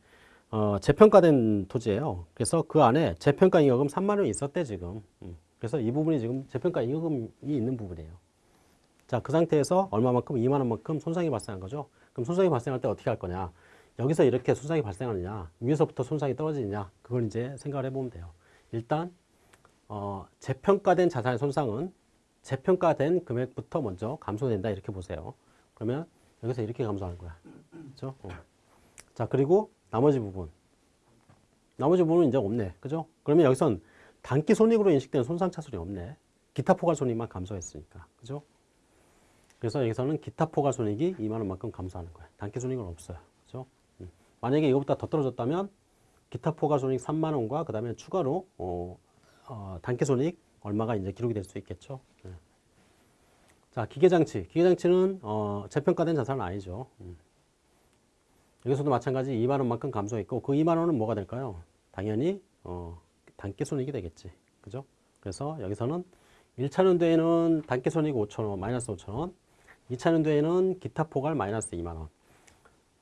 어, 재평가된 토지예요. 그래서 그 안에 재평가 잉여금 3만 원이 있었대 지금. 음. 그래서 이 부분이 지금 재평가 잉여금이 있는 부분이에요. 자, 그 상태에서 얼마만큼 2만 원만큼 손상이 발생한 거죠. 그럼 손상이 발생할 때 어떻게 할 거냐? 여기서 이렇게 손상이 발생하느냐, 위에서부터 손상이 떨어지느냐, 그걸 이제 생각을 해보면 돼요. 일단 어, 재평가된 자산의 손상은 재평가된 금액부터 먼저 감소된다 이렇게 보세요. 그러면 여기서 이렇게 감소하는 거야. 그죠? 어. 자, 그리고 나머지 부분. 나머지 부분은 이제 없네. 그죠? 그러면 여기선 단기 손익으로 인식되는 손상 차손이 없네. 기타 포괄 손익만 감소했으니까. 그죠? 그래서 여기서는 기타 포괄 손익이 2만 원만큼 감소하는 거야. 단기 손익은 없어요. 그죠? 음. 만약에 이거보다 더 떨어졌다면 기타 포괄 손익 3만 원과 그 다음에 추가로 어, 어, 단기 손익 얼마가 이제 기록이 될 수 있겠죠. 네. 자, 기계장치. 기계장치는 어, 재평가된 자산은 아니죠. 음. 여기서도 마찬가지 2만 원만큼 감소했고 그 2만 원은 뭐가 될까요? 당연히 어, 단기 손익이 되겠지. 그죠? 그래서 여기서는 1차 연도에는 단기 손익 5천 원, 마이너스 5천 원. 2차 연도에는 기타 포괄 마이너스 2만 원.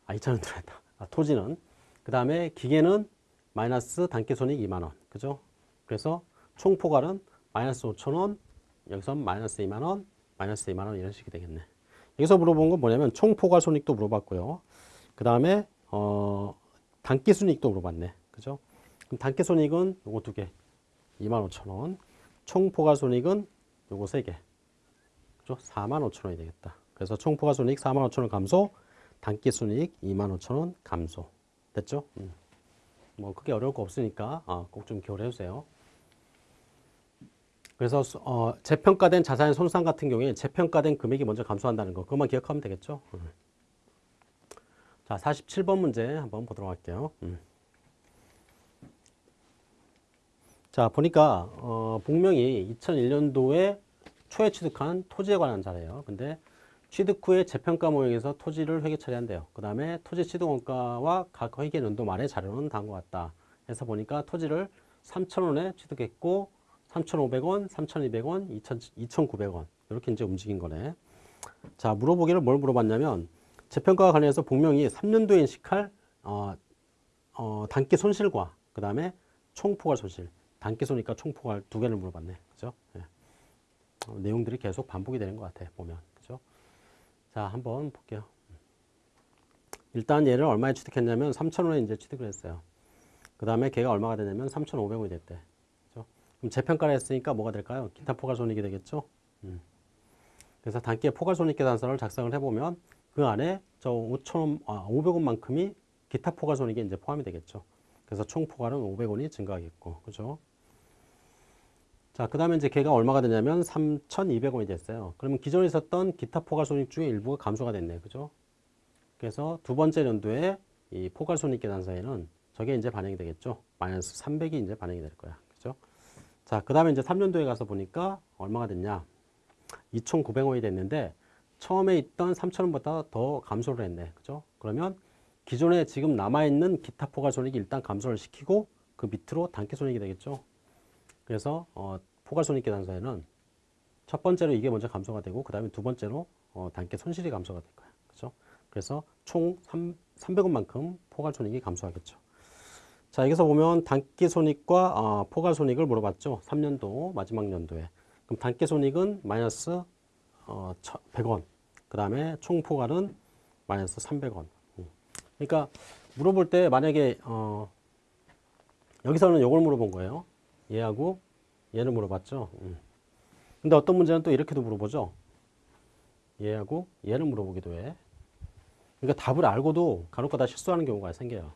아, 2차 연도랬다. 아, 토지는. 그 다음에 기계는 마이너스 당기 손익 2만 원. 그죠? 그래서 총 포괄은 마이너스 5천 원, 여기서 마이너스 2만 원, 마이너스 2만 원 이런 식이 되겠네. 여기서 물어본 건 뭐냐면 총 포괄 손익도 물어봤고요. 그 다음에 어, 당기 손익도 물어봤네. 그죠? 그럼 당기 손익은 요거 두 개. 2만 5천 원. 총 포괄 손익은 요거 세 개. 그죠? 4만 5천 원이 되겠다. 그래서 총 포괄 손익 4만 5천 원 감소, 단기 손익 2만 5천 원 감소. 됐죠? 음. 뭐 크게 어려울 거 없으니까 아, 꼭좀 기억을 해주세요. 그래서 어, 재평가된 자산의 손상 같은 경우에 재평가된 금액이 먼저 감소한다는 거 그것만 기억하면 되겠죠. 음. 자, 47번 문제 한번 보도록 할게요. 음. 자, 보니까 어, 복명이 2001년도에 초에 취득한 토지에 관한 자료예요. 근데 취득 후에 재평가 모형에서 토지를 회계 처리한대요. 그 다음에 토지 취득 원가와 각 회계 연도 말의 자료는 다음과 같다. 해서 보니까 토지를 3,000원에 취득했고 3,500원, 3,200원, 2,900원 이렇게 이제 움직인 거네. 자 물어보기를 뭘 물어봤냐면 재평가와 관련해서 복명이 3년도에 인식할 어, 어, 단기 손실과 그 다음에 총포괄 손실, 단기 손익과 총포괄 두 개를 물어봤네. 그죠? 예. 어, 내용들이 계속 반복이 되는 것 같아 보면 그죠? 자 한번 볼게요. 일단 얘를 얼마에 취득했냐면 3,000원에 이제 취득을 했어요. 그 다음에 걔가 얼마가 되냐면 3,500원이 됐대. 그럼 재평가를 했으니까 뭐가 될까요? 기타 포괄 손익이 되겠죠? 음. 그래서 단기의 포괄 손익 계산서를 작성을 해보면 그 안에 저 5천원, 아, 500원만큼이 기타 포괄 손익에 이제 포함이 되겠죠. 그래서 총 포괄은 500원이 증가하겠고, 그죠? 자, 그 다음에 이제 걔가 얼마가 되냐면 3,200원이 됐어요. 그러면 기존에 있었던 기타 포괄 손익 중에 일부가 감소가 됐네, 그죠? 그래서 두 번째 연도에 이 포괄 손익 계산서에는 저게 이제 반영이 되겠죠. 마이너스 300이 이제 반영이 될 거야. 자, 그 다음에 이제 3년도에 가서 보니까 얼마가 됐냐. 2,900원이 됐는데 처음에 있던 3,000원보다 더 감소를 했네. 그죠? 그러면 기존에 지금 남아있는 기타 포괄 손익이 일단 감소를 시키고 그 밑으로 단기 손익이 되겠죠. 그래서 어, 포괄 손익 계산서에는 첫 번째로 이게 먼저 감소가 되고 그 다음에 두 번째로 어, 단기 손실이 감소가 될 거야. 그죠? 그래서 총 3, 300원만큼 포괄 손익이 감소하겠죠. 자, 여기서 보면 단기 손익과 어, 포괄 손익을 물어봤죠. 3년도 마지막 연도에. 그럼 단기 손익은 마이너스 어, 100원. 그 다음에 총 포괄은 마이너스 300원. 음. 그러니까 물어볼 때 만약에 어, 여기서는 요걸 물어본 거예요. 얘하고 얘를 물어봤죠. 음. 근데 어떤 문제는 또 이렇게도 물어보죠. 얘하고 얘를 물어보기도 해. 그러니까 답을 알고도 간혹가다 실수하는 경우가 생겨요.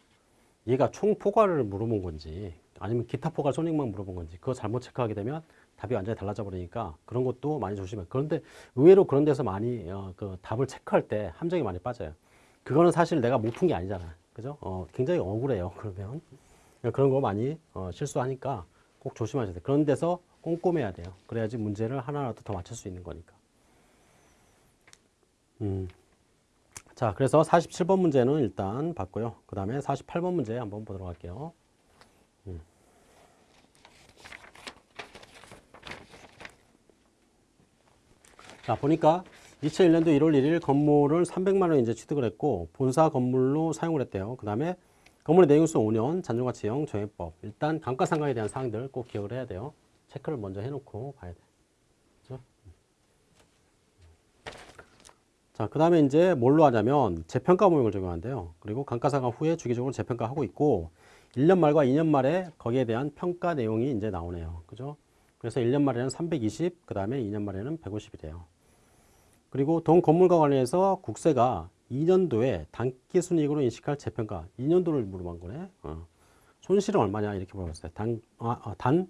얘가 총 포괄을 물어본 건지 아니면 기타 포괄 손익만 물어본 건지 그거 잘못 체크하게 되면 답이 완전히 달라져 버리니까 그런 것도 많이 조심해. 그런데 의외로 그런 데서 많이 어, 그 답을 체크할 때 함정이 많이 빠져요. 그거는 사실 내가 못 푼 게 아니잖아. 그죠? 어, 굉장히 억울해요. 그러면 그런 거 많이 어, 실수하니까 꼭 조심하셔야 돼요. 그런 데서 꼼꼼해야 돼요. 그래야지 문제를 하나라도 더 맞출 수 있는 거니까. 음. 자, 그래서 47번 문제는 일단 봤고요. 그 다음에 48번 문제 한번 보도록 할게요. 음. 자, 보니까 2001년도 1월 1일 건물을 300만 원 이제 취득을 했고 본사 건물로 사용을 했대요. 그 다음에 건물의 내용수 5년 잔존가치형 정해법. 일단 감가상각에 대한 사항들 꼭 기억을 해야 돼요. 체크를 먼저 해놓고 봐야 돼. 그 자, 그 다음에 이제 뭘로 하냐면 재평가 모형을 적용한대요. 그리고 감가상각 후에 주기적으로 재평가하고 있고 1년 말과 2년 말에 거기에 대한 평가 내용이 이제 나오네요. 그죠? 그래서 1년 말에는 320, 그 다음에 2년 말에는 150이래요. 그리고 동 건물과 관련해서 국세가 2년도에 단기 순이익으로 인식할 재평가 2년도를 물어본 거네. 어. 손실은 얼마냐 이렇게 물어봤어요. 단, 아, 아, 단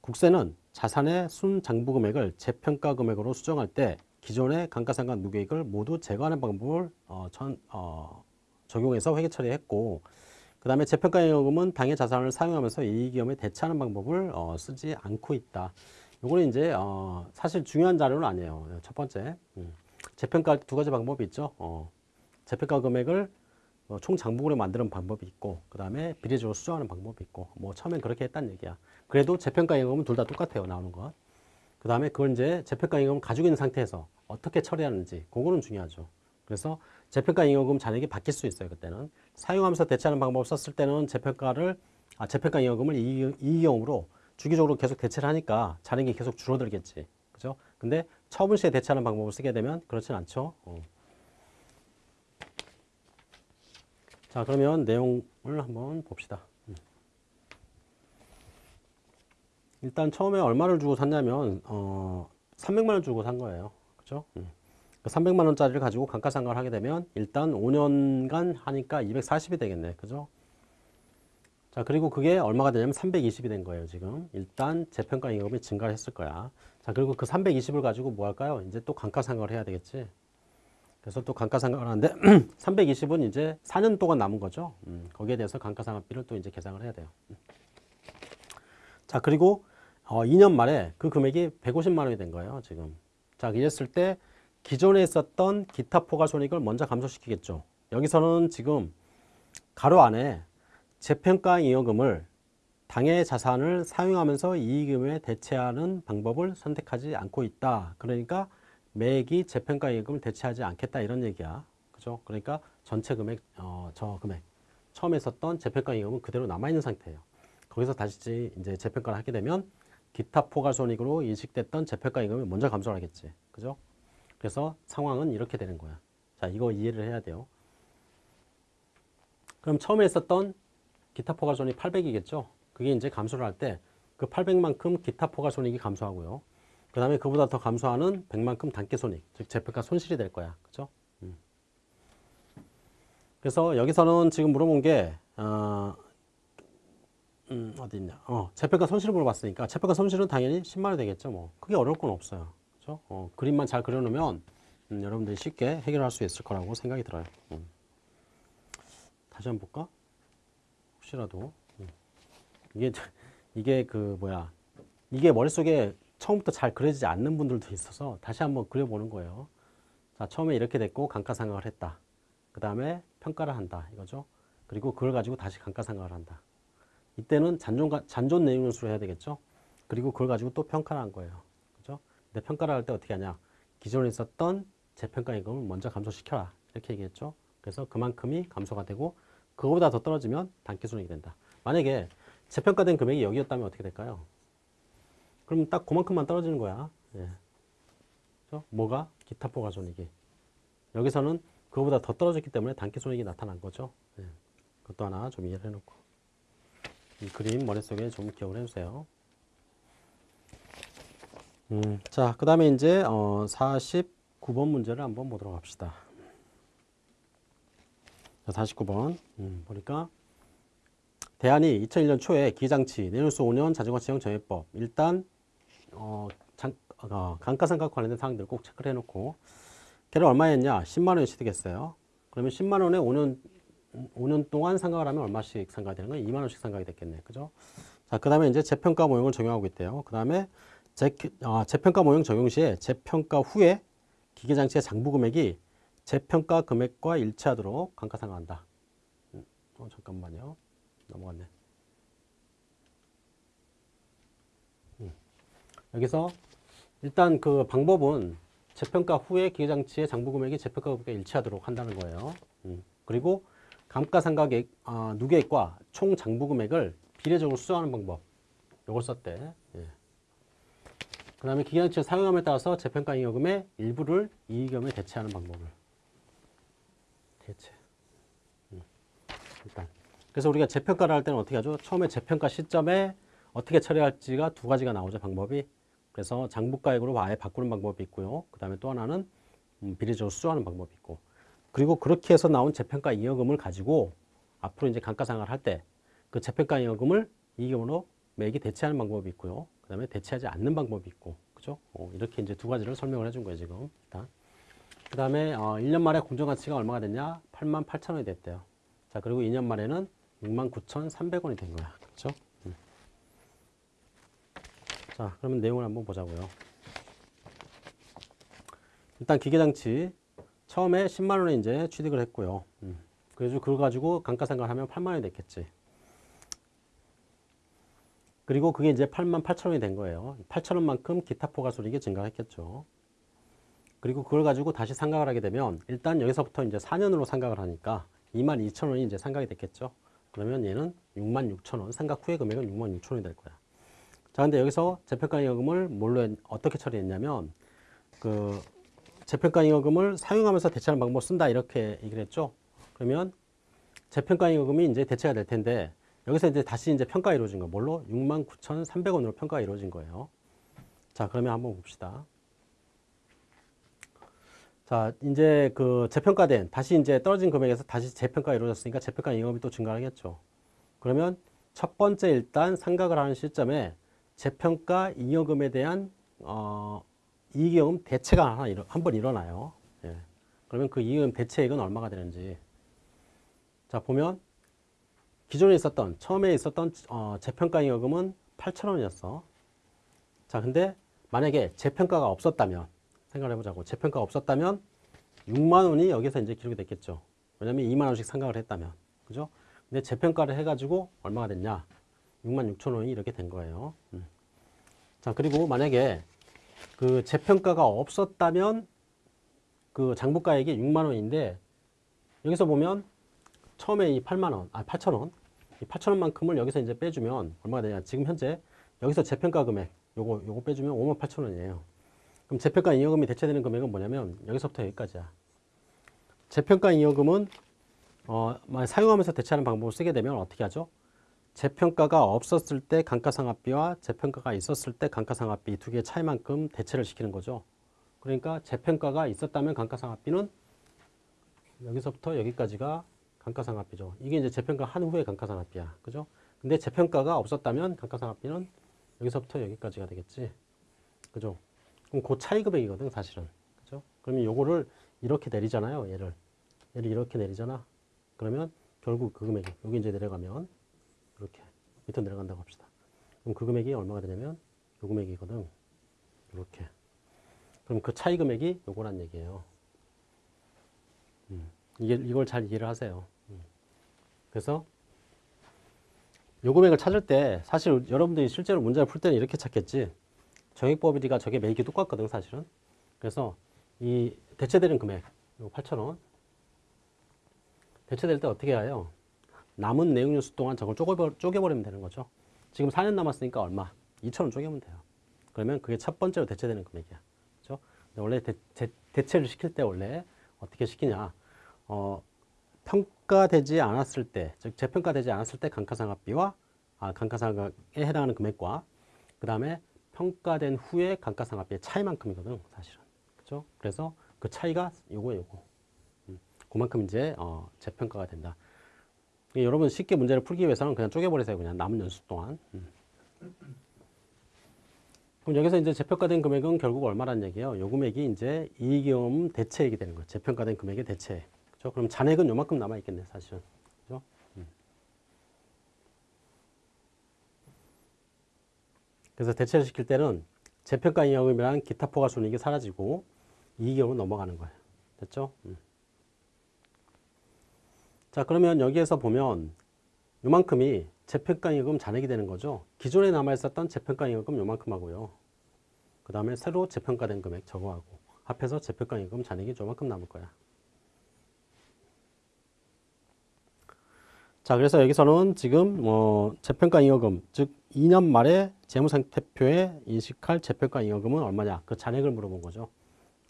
국세는 자산의 순 장부 금액을 재평가 금액으로 수정할 때 기존의 감가상각 누계액을 모두 제거하는 방법을 어, 전, 어, 적용해서 회계 처리했고 그 다음에 재평가잉여금은 당해 자산을 사용하면서 이익위험에 대처하는 방법을 어, 쓰지 않고 있다. 요거는 이제 어, 사실 중요한 자료는 아니에요. 첫 번째 음. 재평가 두 가지 방법이 있죠. 어, 재평가 금액을 어, 총 장부금으로 만드는 방법이 있고 그 다음에 비례적으로 수정하는 방법이 있고 뭐 처음엔 그렇게 했단 얘기야. 그래도 재평가 임금은 둘 다 똑같아요. 나오는 것. 그 다음에 그걸 이제 재평가 임금을 가지고 있는 상태에서 어떻게 처리하는지 그거는 중요하죠. 그래서 재평가 임금 잔액이 바뀔 수 있어요. 그때는 사용하면서 대체하는 방법을 썼을 때는 재평가를 아, 재평가 임금을 이익용으로 주기적으로 계속 대체를 하니까 잔액이 계속 줄어들겠지. 그죠? 근데 처분 시에 대체하는 방법을 쓰게 되면 그렇진 않죠. 어. 자, 그러면 내용을 한번 봅시다. 음. 일단 처음에 얼마를 주고 샀냐면 어, 300만 원 주고 산 거예요. 그죠? 음. 그 300만 원짜리를 가지고 감가상각을 하게 되면 일단 5년간 하니까 240이 되겠네. 그죠? 자, 그리고 그게 얼마가 되냐면 320이 된 거예요, 지금. 일단 재평가 임금이 증가를 했을 거야. 자, 그리고 그 320을 가지고 뭐 할까요? 이제 또 감가상각을 해야 되겠지. 그래서 또 감가상각을 하는데 320은 이제 4년 동안 남은 거죠. 음, 거기에 대해서 감가상각비를 또 이제 계산을 해야 돼요. 음. 자, 그리고 어, 2년 말에 그 금액이 150만 원이 된 거예요, 지금. 자, 이랬을 때 기존에 있었던 기타 포괄 손익을 먼저 감소시키겠죠. 여기서는 지금 가로 안에 재평가 잉여금을 당해 자산을 사용하면서 이익금에 대체하는 방법을 선택하지 않고 있다. 그러니까 매액이 재평가 잉여금을 대체하지 않겠다 이런 얘기야. 그죠? 그러니까 전체 금액, 어, 저 금액 처음에 썼던 재평가 잉여금은 그대로 남아 있는 상태예요. 거기서 다시 이제 재평가를 하게 되면 기타 포괄 손익으로 인식됐던 재평가 잉여금이 먼저 감소를 하겠지. 그죠? 그래서 상황은 이렇게 되는 거야. 자, 이거 이해를 해야 돼요. 그럼 처음에 썼던 기타 포괄 손익 800이겠죠. 그게 이제 감소를 할 때 그 800만큼 기타 포괄 손익이 감소하고요. 그 다음에 그보다 더 감소하는 100만큼 단기 손익, 즉 재평가 손실이 될 거야. 그죠? 음. 그래서 여기서는 지금 물어본 게 어, 음, 어디 있냐? 어, 재평가 손실을 물어봤으니까 재평가 손실은 당연히 10만 원 되겠죠. 뭐 크게 어려울 건 없어요. 그죠? 어, 그림만 잘 그려놓으면 음, 여러분들이 쉽게 해결할 수 있을 거라고 생각이 들어요. 음. 다시 한번 볼까? 혹시라도 음. 이게 이게 그 뭐야 이게 머릿속에 처음부터 잘 그려지지 않는 분들도 있어서 다시 한번 그려보는 거예요. 자 처음에 이렇게 됐고 감가상각을 했다. 그 다음에 평가를 한다 이거죠. 그리고 그걸 가지고 다시 감가상각을 한다. 이때는 잔존 잔존 내용수로 해야 되겠죠. 그리고 그걸 가지고 또 평가를 한 거예요. 그죠? 근데 평가를 할 때 어떻게 하냐? 기존에 있었던 재평가 임금을 먼저 감소시켜라 이렇게 얘기했죠. 그래서 그만큼이 감소가 되고 그거보다 더 떨어지면 단기 손익이 된다. 만약에 재평가된 금액이 여기였다면 어떻게 될까요? 그럼 딱 그만큼만 떨어지는 거야. 예. 그렇죠? 뭐가? 기타 포괄 손익이. 여기서는 그거보다 더 떨어졌기 때문에 단기 손익이 나타난 거죠. 예. 그것도 하나 좀 이해를 해놓고. 이 그림 머릿속에 좀 기억을 해주세요. 음, 자, 그 다음에 이제 어, 49번 문제를 한번 보도록 합시다. 자, 49번 음, 보니까 대안이 2001년 초에 기장치 내년수 5년 자전거 시장 정해법 일단 어, 장, 어, 감가상각 관련된 사항들 꼭 체크를 해놓고 걔를 얼마였냐 10만 원이 취득했어요. 그러면 10만 원에 5년 5년 동안 상각을 하면 얼마씩 상각이 되는 거예요? 2만 원씩 상각이 됐겠네. 그죠? 자, 그 다음에 이제 재평가 모형을 적용하고 있대요. 그 다음에 재, 아, 재평가 모형 적용 시에 재평가 후에 기계 장치의 장부 금액이 재평가 금액과 일치하도록 감가상각한다. 음, 어, 잠깐만요. 넘어갔네. 음. 여기서 일단 그 방법은 재평가 후에 기계장치의 장부 금액이 재평가 금액과 일치하도록 한다는 거예요. 음. 그리고 감가상각액 아, 누계액과 총 장부 금액을 비례적으로 수정하는 방법. 요걸 썼대. 예. 그 다음에 기계장치를 사용함에 따라서 재평가 잉여금의 일부를 이익금에 대체하는 방법을. 대체. 음. 일단. 그래서 우리가 재평가를 할 때는 어떻게 하죠? 처음에 재평가 시점에 어떻게 처리할지가 두 가지가 나오죠. 방법이. 그래서 장부가액으로 아예 바꾸는 방법이 있고요. 그 다음에 또 하나는 음, 비례적으로 수정하는 방법이 있고. 그리고 그렇게 해서 나온 재평가 잉여금을 가지고 앞으로 이제 감가상각을 할 때 그 재평가 잉여금을 이익금으로 매기 대체하는 방법이 있고요. 그 다음에 대체하지 않는 방법이 있고. 그죠? 어, 이렇게 이제 두 가지를 설명을 해준 거예요, 지금. 일단. 그 다음에 어, 1년 만에 공정가치가 얼마가 됐냐? 8만 8천 원이 됐대요. 자, 그리고 2년 만에는 6만 9천3백 원이 된 거야. 그렇죠? 음. 자, 그러면 내용을 한번 보자고요. 일단 기계장치 처음에 10만 원에 이제 취득을 했고요. 음. 그래서 그걸 가지고 감가상각을 하면 8만 원이 됐겠지. 그리고 그게 이제 8만 8천 원이 된 거예요. 8천 원만큼 기타 포괄소득이 증가했겠죠. 그리고 그걸 가지고 다시 상각을 하게 되면 일단 여기서부터 이제 4년으로 상각을 하니까 2만 2천 원이 이제 상각이 됐겠죠. 그러면 얘는 6만 6천 원, 상각 후의 금액은 6만 6천 원이 될 거야. 자, 근데 여기서 재평가 잉여금을 뭘로 했, 어떻게 처리했냐면 그 재평가 잉여금을 사용하면서 대체하는 방법을 쓴다 이렇게 얘기를 했죠. 그러면 재평가 잉여금이 이제 대체가 될 텐데 여기서 이제 다시 이제 평가가 이루어진 거 뭘로? 69,300원으로 평가가 이루어진 거예요. 자, 그러면 한번 봅시다. 자, 이제 그 재평가된 다시 이제 떨어진 금액에서 다시 재평가가 이루어졌으니까 재평가 잉여금이 또 증가하겠죠. 그러면 첫 번째 일단 상각을 하는 시점에 재평가 잉여금에 대한 어, 이익여금 대체가 하나 한번 일어나요. 예. 그러면 그 이익여금 대체액은 얼마가 되는지 자 보면 기존에 있었던 처음에 있었던 어, 재평가 잉여금은 8천원이었어. 자 근데 만약에 재평가가 없었다면 생각을 해보자고 재평가가 없었다면 6만 원이 여기서 이제 기록이 됐겠죠. 왜냐면 2만 원씩 상각을 했다면 그죠? 근데 재평가를 해가지고 얼마가 됐냐? 6만 6천 원이 이렇게 된 거예요. 음. 자 그리고 만약에 그 재평가가 없었다면 그 장부가액이 6만 원인데 여기서 보면 처음에 이 8만 원, 아 8천 원, 이 8천 원만큼을 여기서 이제 빼주면 얼마가 되냐? 지금 현재 여기서 재평가 금액 요거 요거 빼주면 5만 8천 원이에요. 그럼 재평가 잉여금이 대체되는 금액은 뭐냐면 여기서부터 여기까지야. 재평가 잉여금은 어, 사용하면서 대체하는 방법을 쓰게 되면 어떻게 하죠? 재평가가 없었을 때 감가상각비와 재평가가 있었을 때 감가상각비 두 개의 차이만큼 대체를 시키는 거죠. 그러니까 재평가가 있었다면 감가상각비는 여기서부터 여기까지가 감가상각비죠. 이게 이제 재평가 한 후에 감가상각비야. 그죠? 근데 재평가가 없었다면 감가상각비는 여기서부터 여기까지가 되겠지. 그죠? 그럼 그 차이 금액이거든, 사실은. 그죠? 그러면 요거를 이렇게 내리잖아요, 얘를. 얘를 이렇게 내리잖아. 그러면 결국 그 금액이, 여기 이제 내려가면 밑으로 내려간다고 합시다. 그럼 그 금액이 얼마가 되냐면 요 금액이거든. 이렇게. 그럼 그 차이 금액이 요거란 얘기예요. 음, 이게, 이걸 잘 이해를 하세요. 음. 그래서 요 금액을 찾을 때 사실 여러분들이 실제로 문제를 풀 때는 이렇게 찾겠지. 정액법이가 저게 매기 똑같거든 사실은. 그래서 이 대체되는 금액 요 8,000원 대체될 때 어떻게 해요? 남은 내용 뉴스 동안 저걸 쪼개버, 쪼개버리 면 되는 거죠. 지금 4년 남았으니까 얼마? 2,000원 쪼개면 돼요. 그러면 그게 첫 번째로 대체되는 금액이야. 그죠? 원래 대, 체를 시킬 때 원래 어떻게 시키냐? 어, 평가되지 않았을 때, 즉 재평가되지 않았을 때 감가상각비와 아, 감가상각에 해당하는 금액과 그 다음에 평가된 후에 감가상각비의 차이만큼이거든 사실은 그죠? 그래서 그 차이가 요거 요거 음, 그만큼 이제 어, 재평가가 된다. 여러분 쉽게 문제를 풀기 위해서는 그냥 쪼개버리세요. 그냥 남은 연수 동안. 음. 그럼 여기서 이제 재평가된 금액은 결국 얼마란 얘기예요? 요 금액이 이제 이익이익 대체액이 되는 거예요. 재평가된 금액의 대체액. 그죠? 그럼 잔액은 요만큼 남아 있겠네, 사실은. 그죠? 음. 그래서 대체를 시킬 때는 재평가 이익금이라는 기타 포괄 손익이 사라지고 이익으로 넘어가는 거예요. 됐죠? 음. 자, 그러면 여기에서 보면 요만큼이 재평가임금 잔액이 되는 거죠. 기존에 남아있었던 재평가임금 요만큼 하고요. 그 다음에 새로 재평가된 금액 저거하고 합해서 재평가임금 잔액이 요만큼 남을 거야. 자, 그래서 여기서는 지금 뭐 재평가잉여금, 즉 2년 말에 재무상태표에 인식할 재평가잉여금은 얼마냐? 그 잔액을 물어본 거죠.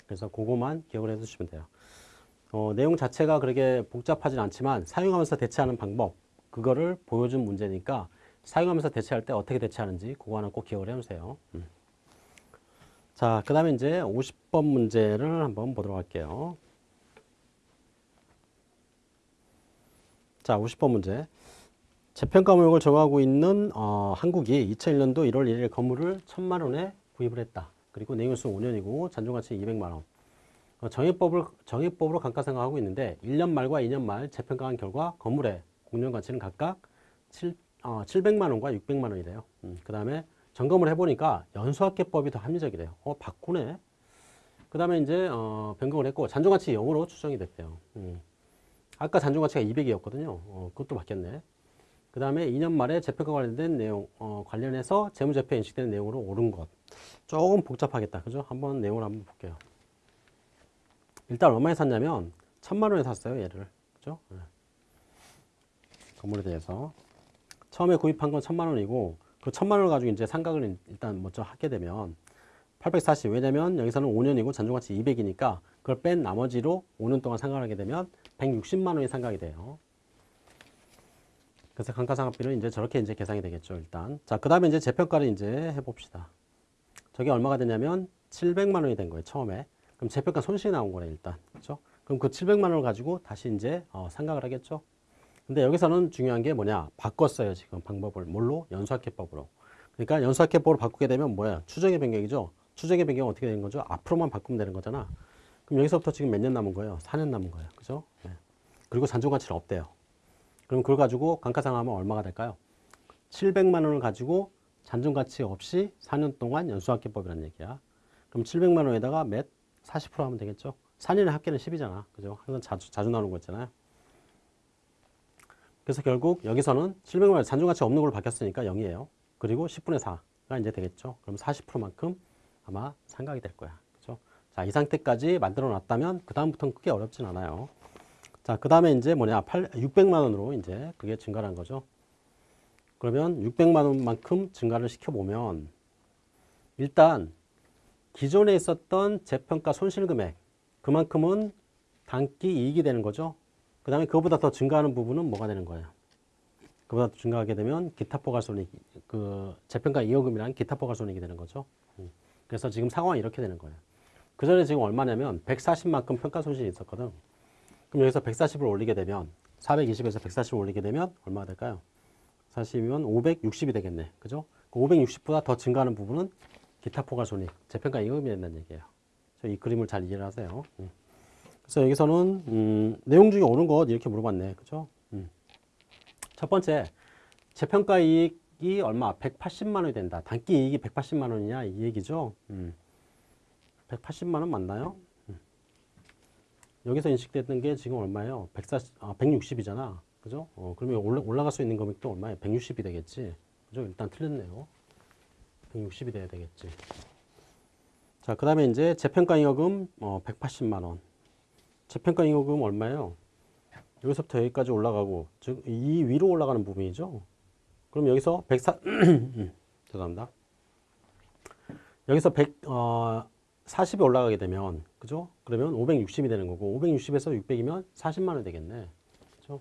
그래서 그거만 기억을 해두시면 돼요. 어, 내용 자체가 그렇게 복잡하진 않지만 사용하면서 대체하는 방법 그거를 보여준 문제니까 사용하면서 대체할 때 어떻게 대체하는지 그거 하나 꼭 기억을 해주세요. 음. 자, 그 다음에 이제 50번 문제를 한번 보도록 할게요. 자, 50번 문제. 재평가 모형을 정하고 있는 어, 한국이 2001년도 1월 1일 건물을 1천만 원에 구입을 했다. 그리고 내용수 5년이고 잔존가치 200만 원. 어, 정액법을 정액법으로 감가상각하고 있는데 1년 말과 2년 말 재평가한 결과 건물의 공정 가치는 각각 7, 어, 700만 원과 600만 원이래요. 음, 그 다음에 점검을 해보니까 연수학계법이 더 합리적이래요. 어, 바꾸네. 그 다음에 이제 어, 변경을 했고 잔존가치 0으로 추정이 됐대요. 음. 아까 잔존가치가 200이었거든요. 어, 그것도 바뀌었네. 그 다음에 2년 말에 재평가 관련된 내용 어, 관련해서 재무제표에 인식되는 내용으로 옳은 것. 조금 복잡하겠다. 그죠? 한번 내용을 한번 볼게요. 일단 얼마에 샀냐면 천만 원에 샀어요. 얘를. 그죠? 네. 건물에 대해서 처음에 구입한 건 천만 원이고 그 천만 원을 가지고 이제 상각을 일단 먼저 하게 되면 840 왜냐면 여기서는 5년이고 잔존가치 200이니까 그걸 뺀 나머지로 5년 동안 상각을 하게 되면 160만 원이 상각이 돼요. 그래서 감가상각비는 이제 저렇게 이제 계산이 되겠죠, 일단. 자, 그 다음에 이제 재평가를 이제 해봅시다. 저게 얼마가 되냐면 700만 원이 된 거예요, 처음에. 그럼 재평가 손실이 나온 거네, 일단. 그죠? 그럼 그 700만 원을 가지고 다시 이제 어, 상각을 하겠죠. 근데 여기서는 중요한 게 뭐냐? 바꿨어요, 지금 방법을. 뭘로? 연수학계법으로. 그러니까 연수학계법으로 바꾸게 되면 뭐야? 추정의 변경이죠. 추정의 변경은 어떻게 되는 거죠? 앞으로만 바꾸면 되는 거잖아. 그럼 여기서부터 지금 몇 년 남은 거예요? 4년 남은 거예요. 그죠? 네. 그리고 잔존 가치는 없대요. 그럼 그걸 가지고 감가상하면 얼마가 될까요? 700만 원을 가지고 잔존 가치 없이 4년 동안 연수학계법이라는 얘기야. 그럼 700만 원에다가 몇? 40% 하면 되겠죠? 4년의 합계는 10이잖아. 그죠? 항상 자주, 자주 나오는 거 있잖아요. 그래서 결국 여기서는 700만 원 잔존가치 없는 걸로 바뀌었으니까 0이에요. 그리고 10분의 4가 이제 되겠죠. 그럼 40%만큼 아마 상각이 될 거야. 그죠? 자, 이 상태까지 만들어 놨다면 그다음부터는 크게 어렵진 않아요. 자, 그 다음에 이제 뭐냐, 8, 600만 원으로 이제 그게 증가한 거죠. 그러면 600만 원만큼 증가를 시켜보면 일단 기존에 있었던 재평가 손실금액 그만큼은 단기 이익이 되는 거죠. 그 다음에 그거보다 더 증가하는 부분은 뭐가 되는 거예요? 그보다 더 증가하게 되면 기타 포괄손익, 그 재평가 이익금이라는 기타 포괄손익이 되는 거죠. 음. 그래서 지금 상황이 이렇게 되는 거예요. 그 전에 지금 얼마냐면 140만큼 평가 손실이 있었거든. 그럼 여기서 140을 올리게 되면 420에서 140을 올리게 되면 얼마가 될까요? 40이면 560이 되겠네. 그죠? 그 560보다 더 증가하는 부분은 기타 포괄 손익, 재평가 이익금이 된다는 얘기예요. 이 그림을 잘 이해를 하세요. 음. 그래서 여기서는 음, 내용 중에 옳은 것 이렇게 물어봤네. 그죠? 음. 첫 번째, 재평가 이익이 얼마? 180만 원이 된다. 단기 이익이 180만 원이냐 이 얘기죠. 음. 180만 원 맞나요? 음. 여기서 인식됐던 게 지금 얼마예요? 140, 아, 160이잖아. 그죠? 어, 그러면 올라, 올라갈 수 있는 금액도 얼마예요? 160이 되겠지. 그죠? 일단 틀렸네요. 160이 돼야 되겠지. 자, 그 다음에 이제 재평가 잉여금 어, 180만 원. 재평가 잉여금 얼마예요? 여기서부터 여기까지 올라가고 즉 이 위로 올라가는 부분이죠. 그럼 여기서 104 죄송합니다. 여기서 100 어, 40이 올라가게 되면 그죠? 그러면 560이 되는 거고 560에서 600이면 40만 원 되겠네. 그죠?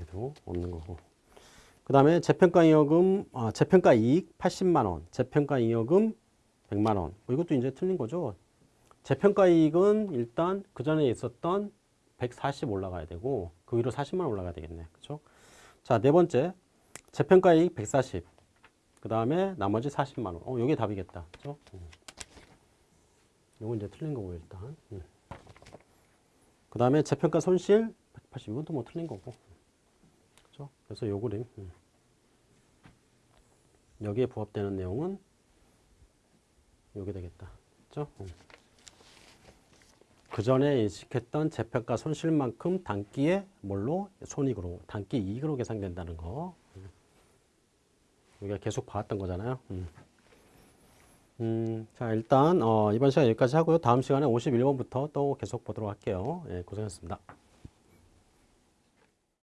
얘도 없는 거고. 그 다음에 재평가 잉여금, 아, 재평가 이익 80만원, 재평가 잉여금 100만원. 뭐 이것도 이제 틀린 거죠. 재평가 이익은 일단 그 전에 있었던 140 올라가야 되고, 그 위로 40만 올라가야 되겠네. 그죠? 자, 네 번째. 재평가 이익 140. 그 다음에 나머지 40만원. 어, 요게 답이겠다. 그죠? 음. 요건 이제 틀린 거고, 일단. 음. 그 다음에 재평가 손실 180. 이것도 뭐 틀린 거고. 그래서 요 그림. 음. 여기에 부합되는 내용은 요게 되겠다. 그죠? 음. 그 전에 인식했던 재평가 손실만큼 단기에 뭘로 손익으로 단기 이익으로 계산된다는 거. 음. 우리가 계속 봐왔던 거잖아요. 음. 음, 자 일단 어, 이번 시간 여기까지 하고요. 다음 시간에 51번부터 또 계속 보도록 할게요. 예, 고생하셨습니다.